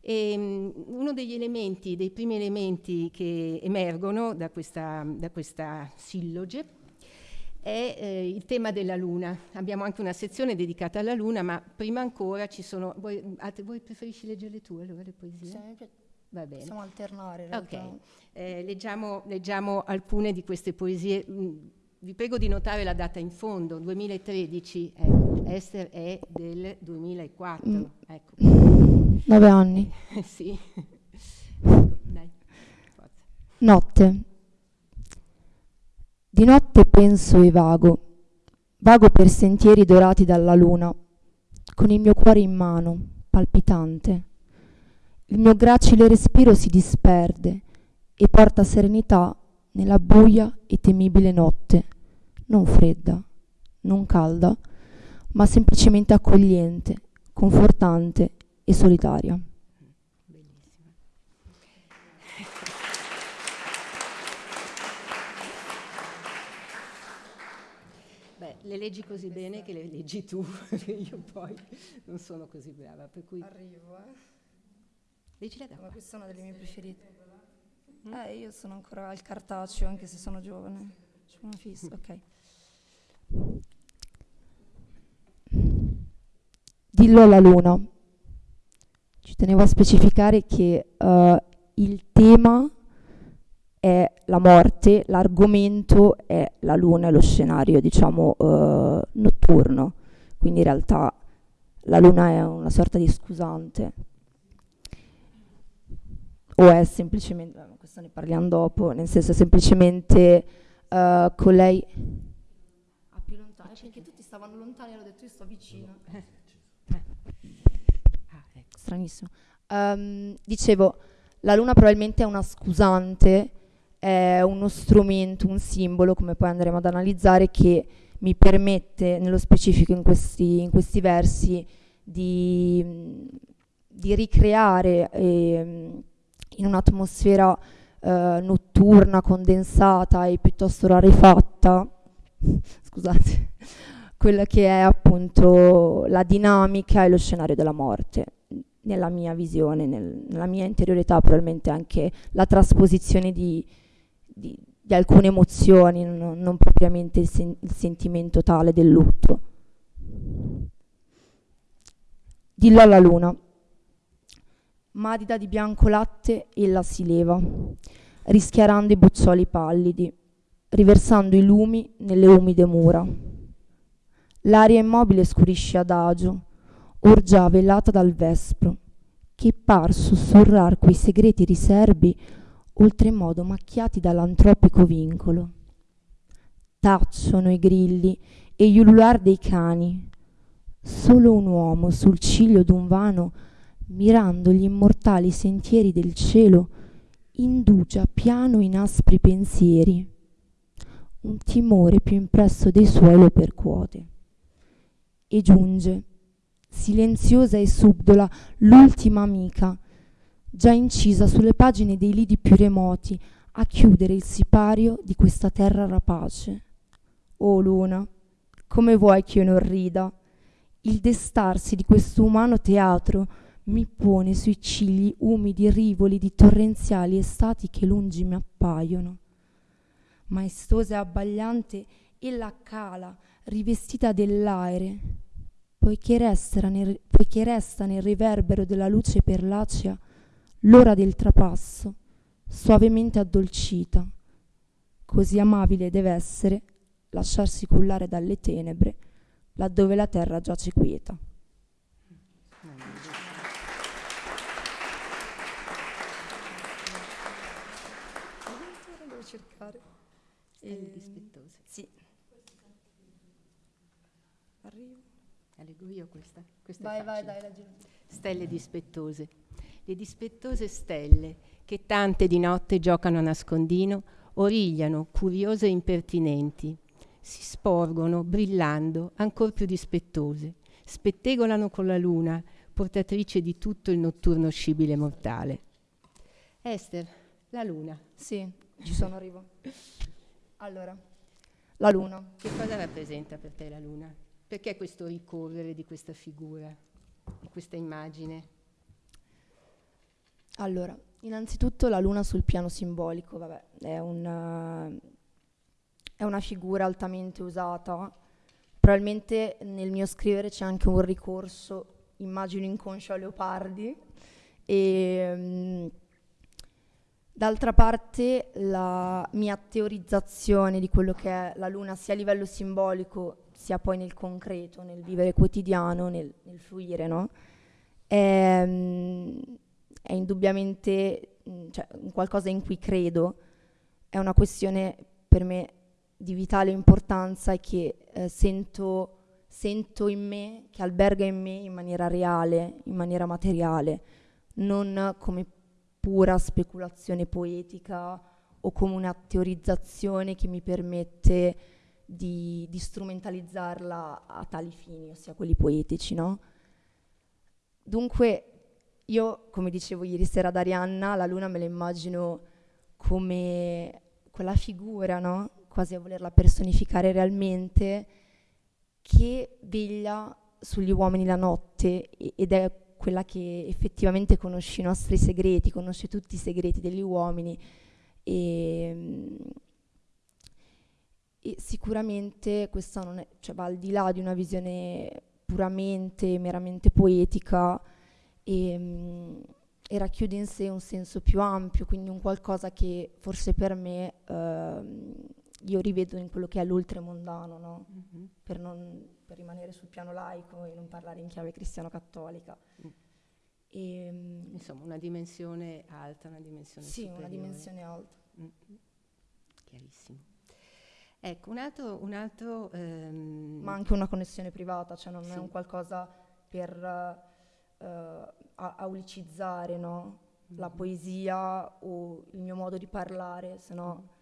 E, um, uno degli elementi, dei primi elementi che emergono da questa, da questa silloge è eh, il tema della luna. Abbiamo anche una sezione dedicata alla luna, ma prima ancora ci sono... Voi, voi preferisci leggere le tue allora le poesie? Sì, Va bene. Possiamo alternare. Ok, eh, leggiamo, leggiamo, alcune di queste poesie. Mm, vi prego di notare la data in fondo, 2013, ecco, Esther è del 2004. Mm. Ecco. Nove anni. sì. ecco, Notte. Di notte penso e vago, vago per sentieri dorati dalla luna, con il mio cuore in mano, palpitante il mio gracile respiro si disperde e porta serenità nella buia e temibile notte, non fredda, non calda, ma semplicemente accogliente, confortante e solitaria. Beh, le leggi così bene che le leggi tu, io poi non sono così brava, per cui... Arrivo, eh. Leggila da Ma questa è una delle mie preferite. Eh, io sono ancora al cartaceo, anche se sono giovane. C'è una fissa, ok. Dillo alla luna. Ci tenevo a specificare che eh, il tema è la morte, l'argomento è la luna e lo scenario, diciamo, eh, notturno. Quindi in realtà la luna è una sorta di scusante. O è semplicemente, eh, questo ne parliamo dopo, nel senso è semplicemente eh, con lei... Ah, più lontano, perché tutti stavano lontani e ho detto io sto vicino. Ah, ecco. Stranissimo. Ehm, dicevo, la luna probabilmente è una scusante, è uno strumento, un simbolo, come poi andremo ad analizzare, che mi permette, nello specifico in questi, in questi versi, di, di ricreare ehm, in un'atmosfera eh, notturna, condensata e piuttosto rarefatta, scusate, quella che è appunto la dinamica e lo scenario della morte nella mia visione, nel- nella mia interiorità, probabilmente anche la trasposizione di, di- di alcune emozioni, non, non propriamente il, sen- il sentimento tale del lutto. Dillo alla luna. Madida di bianco latte, ella si leva, rischiarando i boccioli pallidi, riversando i lumi nelle umide mura. L'aria immobile scurisce adagio, or già velata dal vespro, che par sussurrar quei segreti riserbi oltremodo macchiati dall'antropico vincolo. Tacciono i grilli e gli ulular dei cani. Solo un uomo sul ciglio d'un vano, mirando gli immortali sentieri del cielo, indugia piano in aspri pensieri. Un timore più impresso dei suoi lo percuote. E giunge, silenziosa e subdola, l'ultima amica, già incisa sulle pagine dei lidi più remoti, a chiudere il sipario di questa terra rapace. O luna, come vuoi che io non rida? Il destarsi di questo umano teatro mi pone sui cigli umidi rivoli di torrenziali estati che lungi mi appaiono. Maestosa e abbagliante, ella cala, rivestita dell'aere, poiché resta nel, poiché resta nel riverbero della luce perlacea l'ora del trapasso, suavemente addolcita. Così amabile deve essere lasciarsi cullare dalle tenebre, laddove la terra giace quieta. Devo cercare. Stelle dispettose. Sì. Arrivo. La leggo io questa? questa Vai, vai, dai, leggi. Stelle dispettose. Le dispettose stelle che tante di notte giocano a nascondino origliano, curiose e impertinenti. Si sporgono, brillando, ancor più dispettose. Spettegolano con la luna, portatrice di tutto il notturno scibile mortale. Esther, la luna, Sì, ci sono, arrivo. Allora, la luna. che cosa rappresenta per te la luna? Perché questo ricorrere di questa figura, di questa immagine? Allora, innanzitutto la luna sul piano simbolico, vabbè, è una, è una figura altamente usata. Probabilmente nel mio scrivere c'è anche un ricorso, immagino inconscio a leopardi. E, mm, d'altra parte la mia teorizzazione di quello che è la luna sia a livello simbolico sia poi nel concreto, nel vivere quotidiano, nel, nel fluire, no? È, mm, è indubbiamente cioè, qualcosa in cui credo, è una questione per me di vitale importanza e che eh, sento, sento in me, che alberga in me in maniera reale, in maniera materiale, non come pura speculazione poetica o come una teorizzazione che mi permette di, di strumentalizzarla a tali fini, ossia quelli poetici, no? Dunque, io, come dicevo ieri sera ad Arianna, la luna me la immagino come quella figura, no? Quasi a volerla personificare realmente, che veglia sugli uomini la notte ed è quella che effettivamente conosce i nostri segreti, conosce tutti i segreti degli uomini e, e sicuramente questa non è, cioè va al di là di una visione puramente, meramente poetica e, e racchiude in sé un senso più ampio, quindi un qualcosa che forse per me eh, io rivedo in quello che è l'oltremondano, no? mm-hmm. per, non, per, rimanere sul piano laico e non parlare in chiave cristiano-cattolica. Mm. E, ehm, Insomma, una dimensione alta, una dimensione Sì, superiore. una dimensione alta. Mm-hmm. Chiarissimo. Ecco, un altro... Un altro ehm... Ma anche una connessione privata, cioè non sì. è un qualcosa per uh, aulicizzare no? mm-hmm. la poesia o il mio modo di parlare, se no...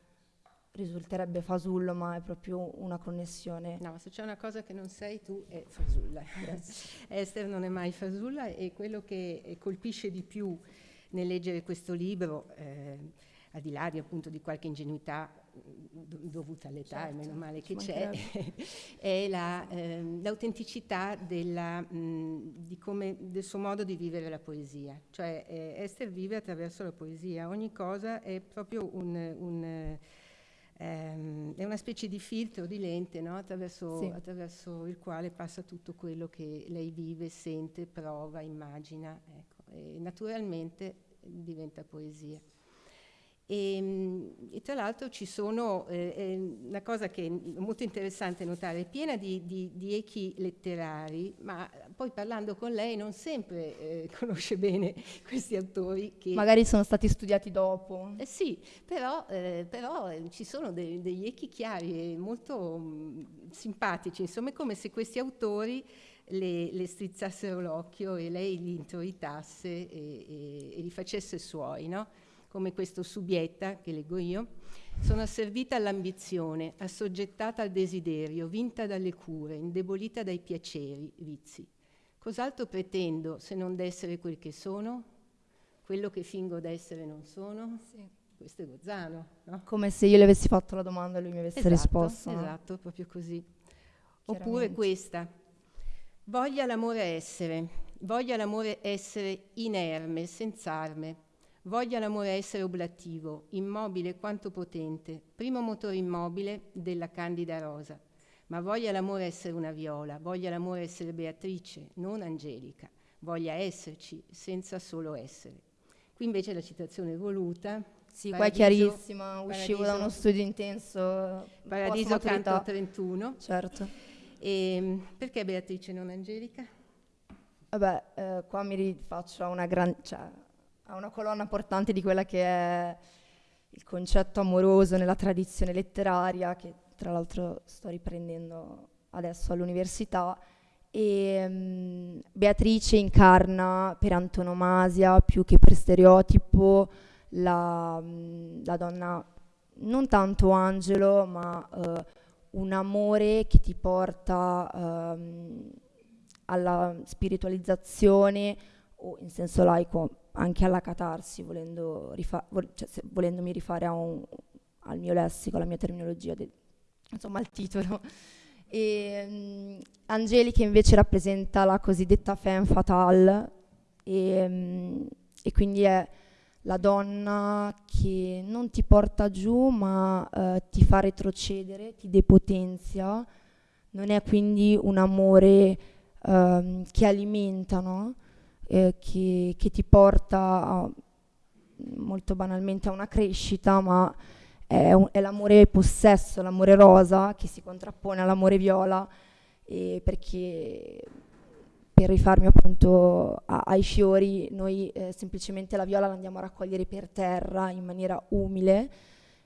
Risulterebbe fasullo, ma è proprio una connessione. No, ma se c'è una cosa che non sei tu è fasulla. Esther non è mai fasulla e quello che colpisce di più nel leggere questo libro, eh, al di là di, appunto di qualche ingenuità dovuta all'età, certo, e meno male che c'è, è la, eh, l'autenticità della, mh, come, del suo modo di vivere la poesia. Cioè eh, Esther vive attraverso la poesia, ogni cosa è proprio un, un ehm, è una specie di filtro, di lente no? attraverso, sì. attraverso, il quale passa tutto quello che lei vive, sente, prova, immagina. Ecco. E naturalmente diventa poesia. E, ehm, e, tra l'altro ci sono, eh, una cosa che è molto interessante notare, è piena di, di, di, echi letterari, ma poi parlando con lei non sempre eh, conosce bene questi autori. Che, Magari sono stati studiati dopo. Eh sì, però, eh, però eh, ci sono de, degli echi chiari e molto mh, mm, simpatici, insomma è come se questi autori le, le strizzassero l'occhio e lei li introitasse e, e, e li facesse suoi, no? come questo subietta che leggo io, sono asservita all'ambizione, assoggettata al desiderio, vinta dalle cure, indebolita dai piaceri, vizi. Cos'altro pretendo se non d'essere quel che sono? Quello che fingo d'essere non sono? Sì. Questo è Gozzano, no? Come se io le avessi fatto la domanda e lui mi avesse esatto, risposto. Esatto, proprio così. Oppure questa. Voglia l'amore essere, voglia l'amore essere inerme, senza arme, Voglia l'amore essere oblativo, immobile quanto potente, primo motore immobile della candida rosa. Ma voglia l'amore essere una viola, voglia l'amore essere Beatrice, non Angelica. Voglia esserci senza solo essere. Qui invece la citazione voluta. Sì, qua è chiarissima, uscivo da uno studio intenso. Paradiso canto 31. Certo. E, ehm, perché Beatrice non Angelica? Vabbè, eh, qua mi rifaccio a una grande... Cioè, a una colonna portante di quella che è il concetto amoroso nella tradizione letteraria, che tra l'altro sto riprendendo adesso all'università. E um, Beatrice incarna per antonomasia, più che per stereotipo, la, la donna non tanto angelo, ma uh, un amore che ti porta um, alla spiritualizzazione o in senso laico anche alla catarsi, volendo rifa- vol- cioè, volendomi rifare un, al mio lessico, alla mia terminologia, de- insomma al titolo. E, um, Angelica invece rappresenta la cosiddetta femme fatale e, um, e, quindi è la donna che non ti porta giù ma uh, ti fa retrocedere, ti depotenzia, non è quindi un amore um, che alimenta, no? eh, che, che, ti porta a, molto banalmente a una crescita, ma è, un, è, l'amore possesso, l'amore rosa che si contrappone all'amore viola, perché per rifarmi appunto a, ai fiori, noi eh, semplicemente la viola la andiamo a raccogliere per terra in maniera umile,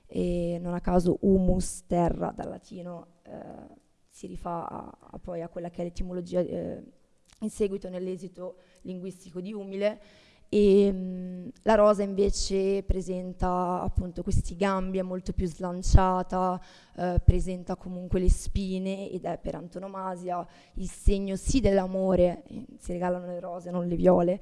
e non a caso humus, terra, dal latino, eh, si rifà a, a poi a quella che è l'etimologia eh, in seguito nell'esito linguistico di Umile e mh, la rosa invece presenta appunto questi gambi, è molto più slanciata, eh, presenta comunque le spine ed è per antonomasia il segno sì dell'amore, eh, si regalano le rose, non le viole,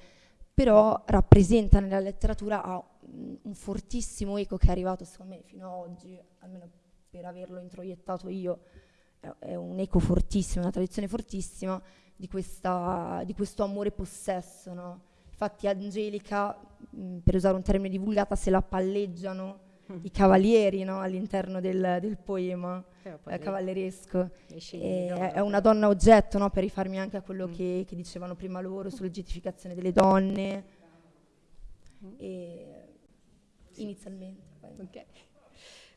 però rappresenta nella letteratura ha un fortissimo eco che è arrivato secondo me fino ad oggi, almeno per averlo introiettato io, è un eco fortissimo, una tradizione fortissima di, questa, di questo amore possesso. No? Infatti Angelica, mh, per usare un termine di vulgata, se la palleggiano i cavalieri no? all'interno del, del poema eh, cavalleresco. È, è, una donna oggetto, no? per rifarmi anche a quello mm. che, che, dicevano prima loro sull'oggettificazione delle donne. Mm. inizialmente. Okay.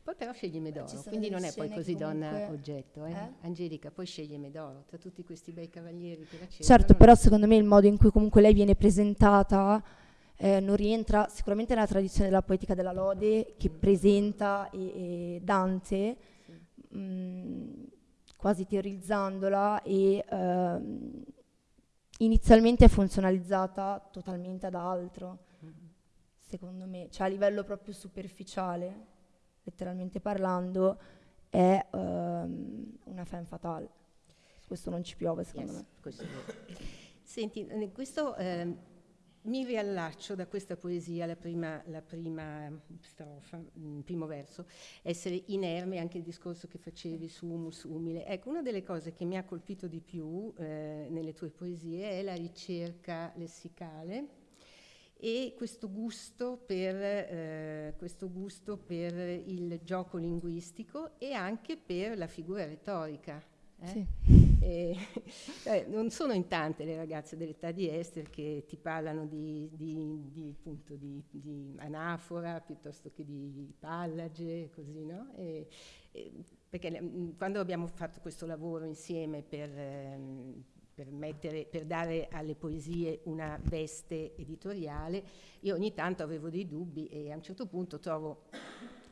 Poi però sceglie Medoro, quindi non è poi così donna oggetto. Eh? Eh? Angelica poi sceglie Medoro, tra tutti questi bei cavalieri che la. Certo, però secondo me il modo in cui comunque lei viene presentata eh, non rientra sicuramente nella tradizione della poetica della lode che presenta e, e Dante, sì. mh, mm, quasi teorizzandola e ehm, inizialmente è funzionalizzata totalmente ad altro, mm-hmm. secondo me, cioè a livello proprio superficiale, letteralmente parlando, è ehm, una femme fatale. Questo non ci piove, secondo yes, me. Senti, questo... Eh, mi riallaccio da questa poesia, la prima, la prima strofa, il mm, primo verso, essere inerme, anche il discorso che facevi su humus umile. Ecco, una delle cose che mi ha colpito di più eh, nelle tue poesie è la ricerca lessicale e questo gusto, per, eh, questo gusto per il gioco linguistico e anche per la figura retorica. Eh? Sì. E, eh, non sono in tante le ragazze dell'età di Esther che ti parlano di, di, di, appunto, di anafora piuttosto che di pallage, così, no? E, e, perché mm, quando abbiamo fatto questo lavoro insieme per, ehm, per, mettere, per, dare alle poesie una veste editoriale, io ogni tanto avevo dei dubbi e a un certo punto trovo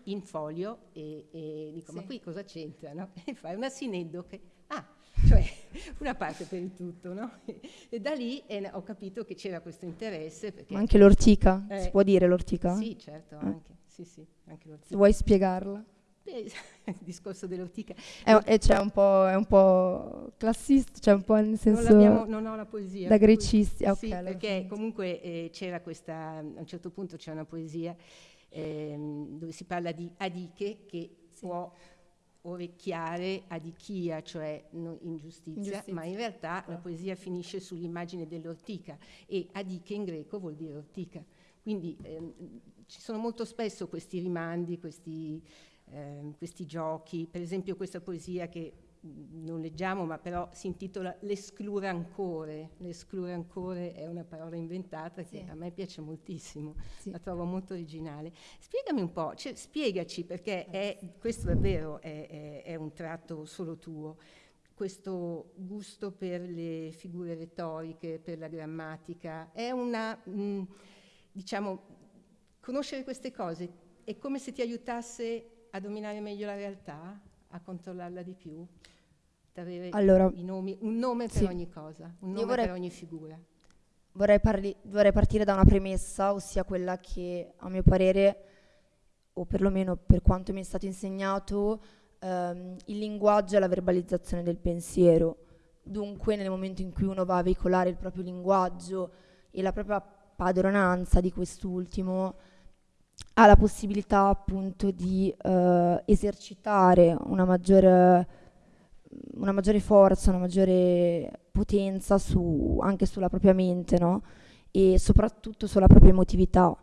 in folio e, e dico sì. ma qui cosa c'entra? No? E fai una sineddoche, ah cioè una parte per il tutto, no? E da lì eh, ho capito che c'era questo interesse. Ma anche l'ortica, eh, si può dire l'ortica? Sì, certo, eh. anche, sì, sì, anche l'ortica. Vuoi spiegarla? Il discorso dell'ortica. È, è, cioè un è, un po', classista, cioè un po' nel senso... Non, non ho la poesia. Da grecisti, ah, okay, sì, perché comunque eh, c'era questa, a un certo punto c'è una poesia ehm, dove si parla di Adiche che sì. può orecchiare adichia, cioè no, ingiustizia, ingiustizia, ma in realtà la poesia finisce sull'immagine dell'ortica e adiche in greco vuol dire ortica. Quindi ehm, ci sono molto spesso questi rimandi, questi, ehm, questi giochi, per esempio questa poesia che non leggiamo, ma però si intitola L'esclure ancora. L'esclure ancora è una parola inventata che sì. a me piace moltissimo, sì. la trovo molto originale. Spiegami un po', cioè, spiegaci perché è, questo davvero è, è, è un tratto solo tuo questo gusto per le figure retoriche, per la grammatica, è una, mh, diciamo, conoscere queste cose è come se ti aiutasse a dominare meglio la realtà, a controllarla di più? avere allora, nomi, un nome per sì. ogni cosa, un nome vorrei, per ogni figura. Vorrei, parli, vorrei, partire da una premessa, ossia quella che a mio parere, o perlomeno per quanto mi è stato insegnato, ehm, il linguaggio è la verbalizzazione del pensiero. Dunque nel momento in cui uno va a veicolare il proprio linguaggio e la propria padronanza di quest'ultimo, ha la possibilità appunto di eh, esercitare una maggiore una maggiore forza, una maggiore potenza su, anche sulla propria mente, no? E soprattutto sulla propria emotività.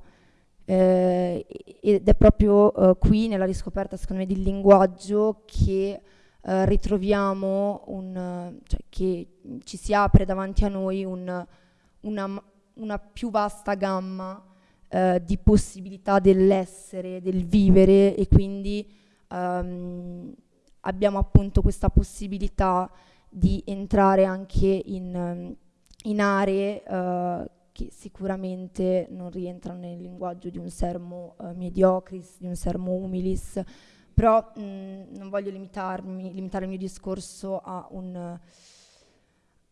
Eh, ed è proprio eh, qui nella riscoperta, secondo me, del linguaggio che eh, ritroviamo un, cioè, che ci si apre davanti a noi un, una, una, più vasta gamma eh, di possibilità dell'essere, del vivere e quindi um, abbiamo appunto questa possibilità di entrare anche in, in aree uh, che sicuramente non rientrano nel linguaggio di un sermo uh, mediocris, di un sermo humilis, però mh, non voglio limitarmi, limitare il mio discorso a un,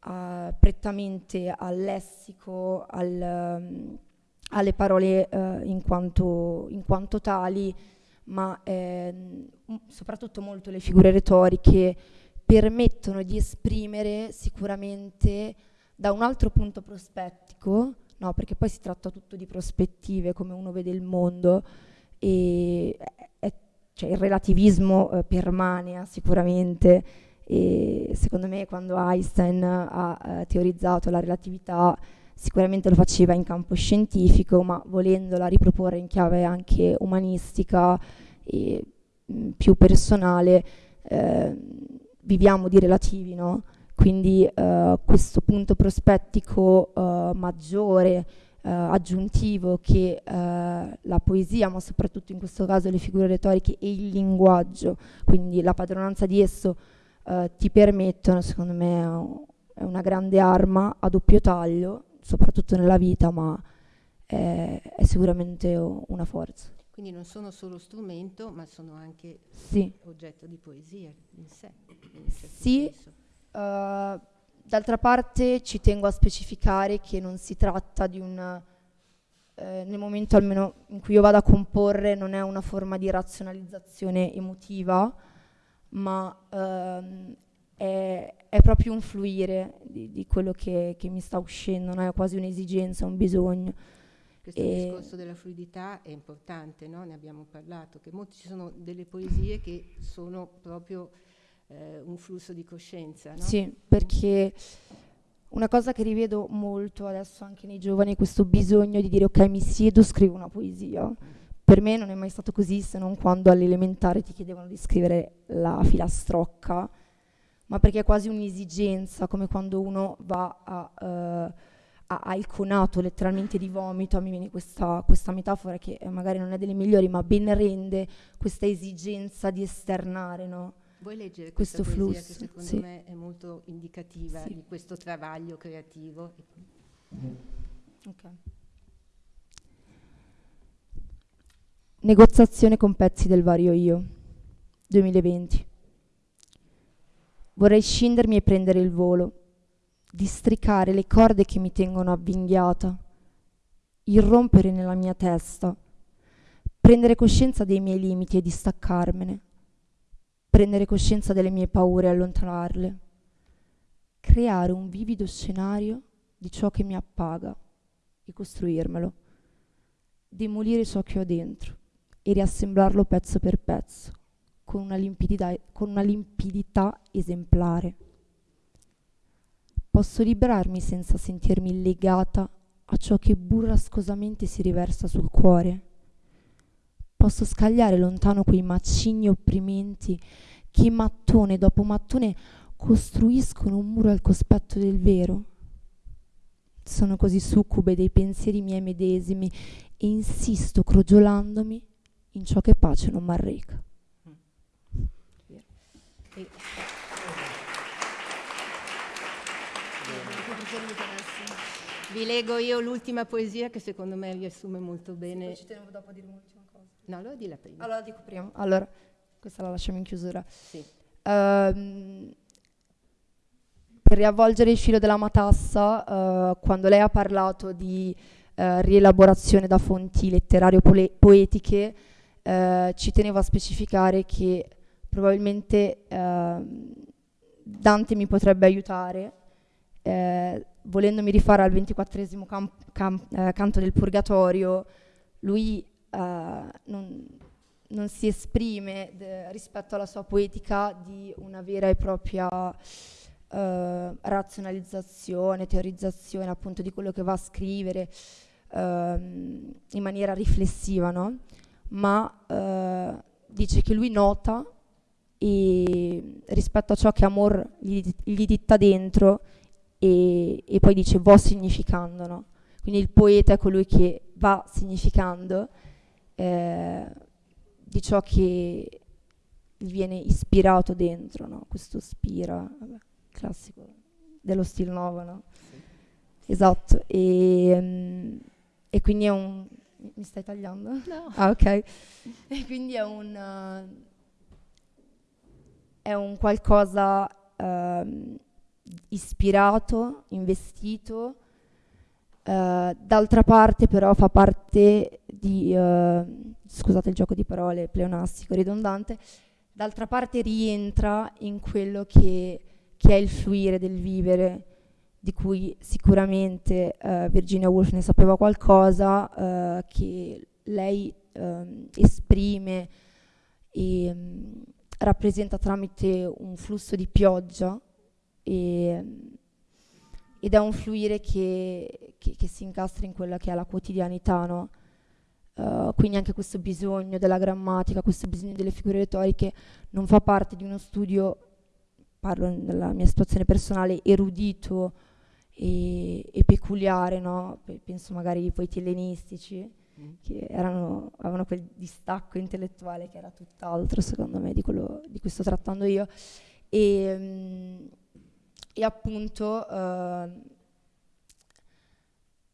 uh, prettamente al lessico, al, um, alle parole in quanto, in quanto tali, ma ehm, soprattutto molto le figure retoriche permettono di esprimere sicuramente da un altro punto prospettico, no, perché poi si tratta tutto di prospettive, come uno vede il mondo, e è, cioè, il relativismo eh, permane sicuramente, e secondo me quando Einstein ha eh, teorizzato la relatività sicuramente lo faceva in campo scientifico, ma volendola riproporre in chiave anche umanistica e mm, più personale, eh, viviamo di relativi, no? Quindi eh, questo punto prospettico eh, maggiore, eh, aggiuntivo che eh, la poesia, ma soprattutto in questo caso le figure retoriche e il linguaggio, quindi la padronanza di esso, eh, ti permettono, secondo me, è una grande arma a doppio taglio, soprattutto nella vita, ma è, è sicuramente una forza. Quindi non sono solo strumento, ma sono anche sì. oggetto di poesia in sé. In certo sì, uh, d'altra parte ci tengo a specificare che non si tratta di un... Eh, nel momento almeno in cui io vado a comporre non è una forma di razionalizzazione emotiva, ma ehm, è, è, proprio un fluire di, di quello che, che, mi sta uscendo, no? è quasi un'esigenza, un bisogno. Questo e discorso della fluidità è importante, no? ne abbiamo parlato, che molti, ci sono delle poesie che sono proprio eh, un flusso di coscienza. No? Sì, perché una cosa che rivedo molto adesso anche nei giovani è questo bisogno di dire ok mi siedo, scrivo una poesia per me non è mai stato così se non quando all'elementare ti chiedevano di scrivere la filastrocca, ma perché è quasi un'esigenza, come quando uno va a, uh, a, a il conato letteralmente di vomito, a me viene questa, questa metafora che eh, magari non è delle migliori, ma ben rende questa esigenza di esternare, no? Vuoi leggere questo flusso? che secondo sì. me è molto indicativa sì. di questo travaglio creativo? Ok. Negoziazione con pezzi del vario io, 2020. Vorrei scindermi e prendere il volo, districare le corde che mi tengono avvinghiata, irrompere nella mia testa, prendere coscienza dei miei limiti e distaccarmene, prendere coscienza delle mie paure e allontanarle, creare un vivido scenario di ciò che mi appaga e costruirmelo, demolire ciò che ho dentro e riassemblarlo pezzo per pezzo, con una limpidità, con una limpidità esemplare. Posso liberarmi senza sentirmi legata a ciò che burrascosamente si riversa sul cuore. Posso scagliare lontano quei macigni opprimenti che mattone dopo mattone costruiscono un muro al cospetto del vero. Sono così succube dei pensieri miei medesimi e insisto crogiolandomi in ciò che pace non m'arreca. Vi leggo io l'ultima poesia che secondo me riassume molto bene. Ci tenevo dopo a dire un'ultima cosa. No, allora di la prima. Allora dico prima. Allora, questa la lasciamo in chiusura. Sì. Um, per riavvolgere il filo della matassa, uh, quando lei ha parlato di uh, rielaborazione da fonti letterario-poetiche, eh, ci tenevo a specificare che probabilmente eh, Dante mi potrebbe aiutare, eh, volendomi rifare al ventiquattresimo camp- cam- eh, canto del Purgatorio, lui eh, non, non, si esprime rispetto alla sua poetica di una vera e propria Uh, razionalizzazione, teorizzazione appunto di quello che va a scrivere uh, in maniera riflessiva, no? ma uh, dice che lui nota e rispetto a ciò che Amor gli, gli ditta dentro e, e, poi dice vo significando, no? Quindi il poeta è colui che va significando eh, di ciò che gli viene ispirato dentro, no? Questo spira, vabbè, classico dello stil nuovo, no? Sì. Esatto, e, um, e quindi è un, mi stai tagliando? No. Ah, ok. E quindi è un, uh, è un qualcosa uh, ispirato, investito. Uh, d'altra parte però fa parte di, uh, scusate il gioco di parole pleonastico, ridondante, d'altra parte rientra in quello che, che è il fluire del vivere, di cui sicuramente uh, Virginia Woolf ne sapeva qualcosa, uh, che lei um, esprime e um, rappresenta tramite un flusso di pioggia e, ed è un fluire che, che, che, si incastra in quella che è la quotidianità, no? Uh, quindi anche questo bisogno della grammatica, questo bisogno delle figure retoriche non fa parte di uno studio, parlo nella mia situazione personale, erudito e, e peculiare, no? penso magari ai poeti ellenistici, mm. che erano, avevano quel distacco intellettuale che era tutt'altro secondo me di quello di cui sto trattando io. E, um, e appunto uh,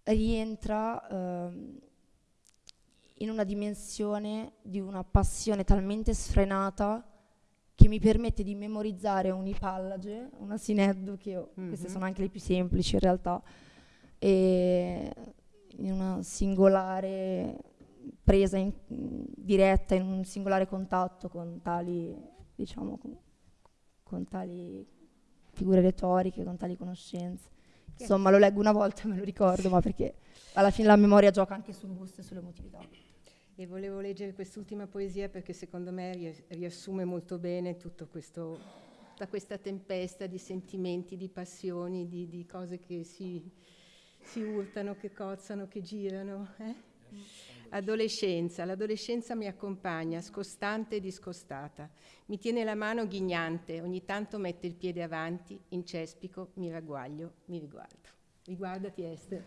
rientra uh, in una dimensione di una passione talmente sfrenata che mi permette di memorizzare un'ipallage, una sineddu, che io, mm-hmm. queste sono anche le più semplici in realtà, e in una singolare presa in, diretta, in un singolare contatto con tali, diciamo, con, con tali figure retoriche, con tali conoscenze. Insomma, lo leggo una volta e me lo ricordo, ma perché alla fine la memoria gioca anche sul gusto e sull'emotività. E volevo leggere quest'ultima poesia perché secondo me riassume molto bene tutto questo, tutta questa tempesta di sentimenti, di passioni, di, di cose che si, si, urtano, che cozzano, che girano. Eh? Adolescenza, l'adolescenza mi accompagna, scostante e discostata. Mi tiene la mano ghignante, ogni tanto mette il piede avanti, incespico, mi ragguaglio, mi riguardo. Riguardati Esther.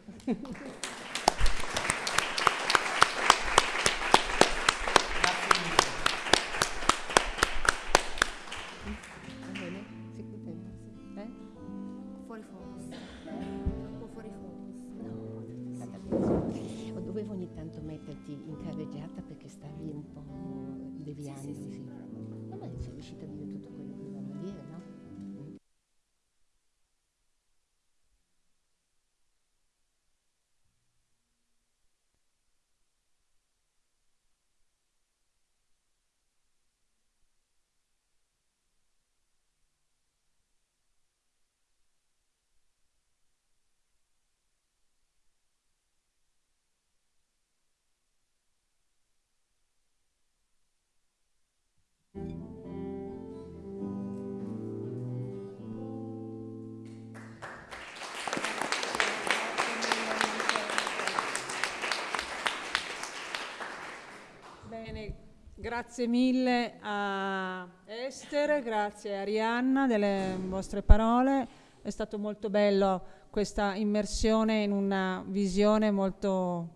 Grazie mille a Esther, grazie a Arianna delle vostre parole. È stato molto bello questa immersione in una visione molto,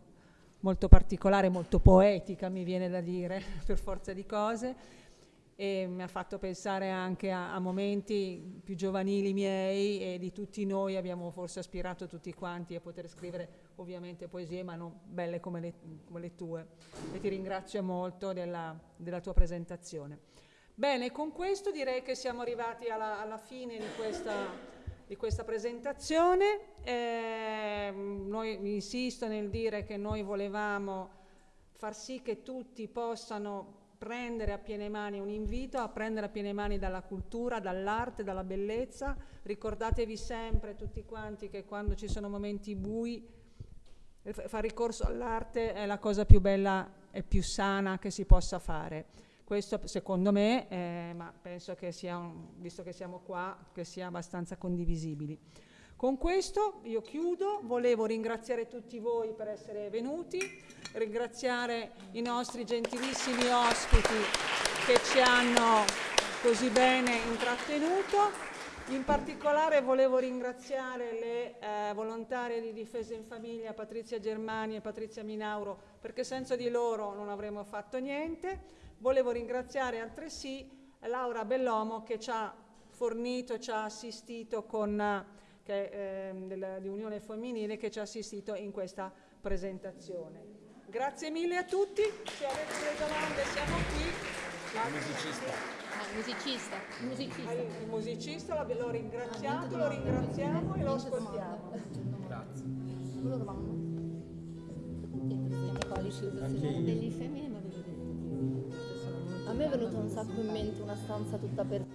molto particolare, molto poetica, mi viene da dire, per forza di cose e mi ha fatto pensare anche a, a, momenti più giovanili miei e di tutti noi abbiamo forse aspirato tutti quanti a poter scrivere ovviamente poesie ma non belle come le, come le tue e ti ringrazio molto della, della, tua presentazione. Bene, con questo direi che siamo arrivati alla, alla fine di questa, di questa presentazione. Eh, noi insisto nel dire che noi volevamo far sì che tutti possano prendere a piene mani un invito a prendere a piene mani dalla cultura, dall'arte, dalla bellezza. Ricordatevi sempre tutti quanti che quando ci sono momenti bui fare ricorso all'arte è la cosa più bella e più sana che si possa fare. Questo secondo me, eh, ma penso che sia, un, visto che siamo qua, che sia abbastanza condivisibili. Con questo io chiudo, volevo ringraziare tutti voi per essere venuti, ringraziare i nostri gentilissimi ospiti che ci hanno così bene intrattenuto. In particolare volevo ringraziare le eh, volontarie di difesa in famiglia Patrizia Germani e Patrizia Minauro perché senza di loro non avremmo fatto niente. Volevo ringraziare altresì Laura Bellomo che ci ha fornito ci ha assistito con che, eh, della, di Unione Femminile che ci ha assistito in questa presentazione. Grazie mille a tutti, se avete delle domande siamo qui. Musicista. Ah, musicista. Il musicista lo ringraziamo, lo ringraziamo e lo ascoltiamo. Grazie. A me è venuto un sacco in mente una stanza tutta per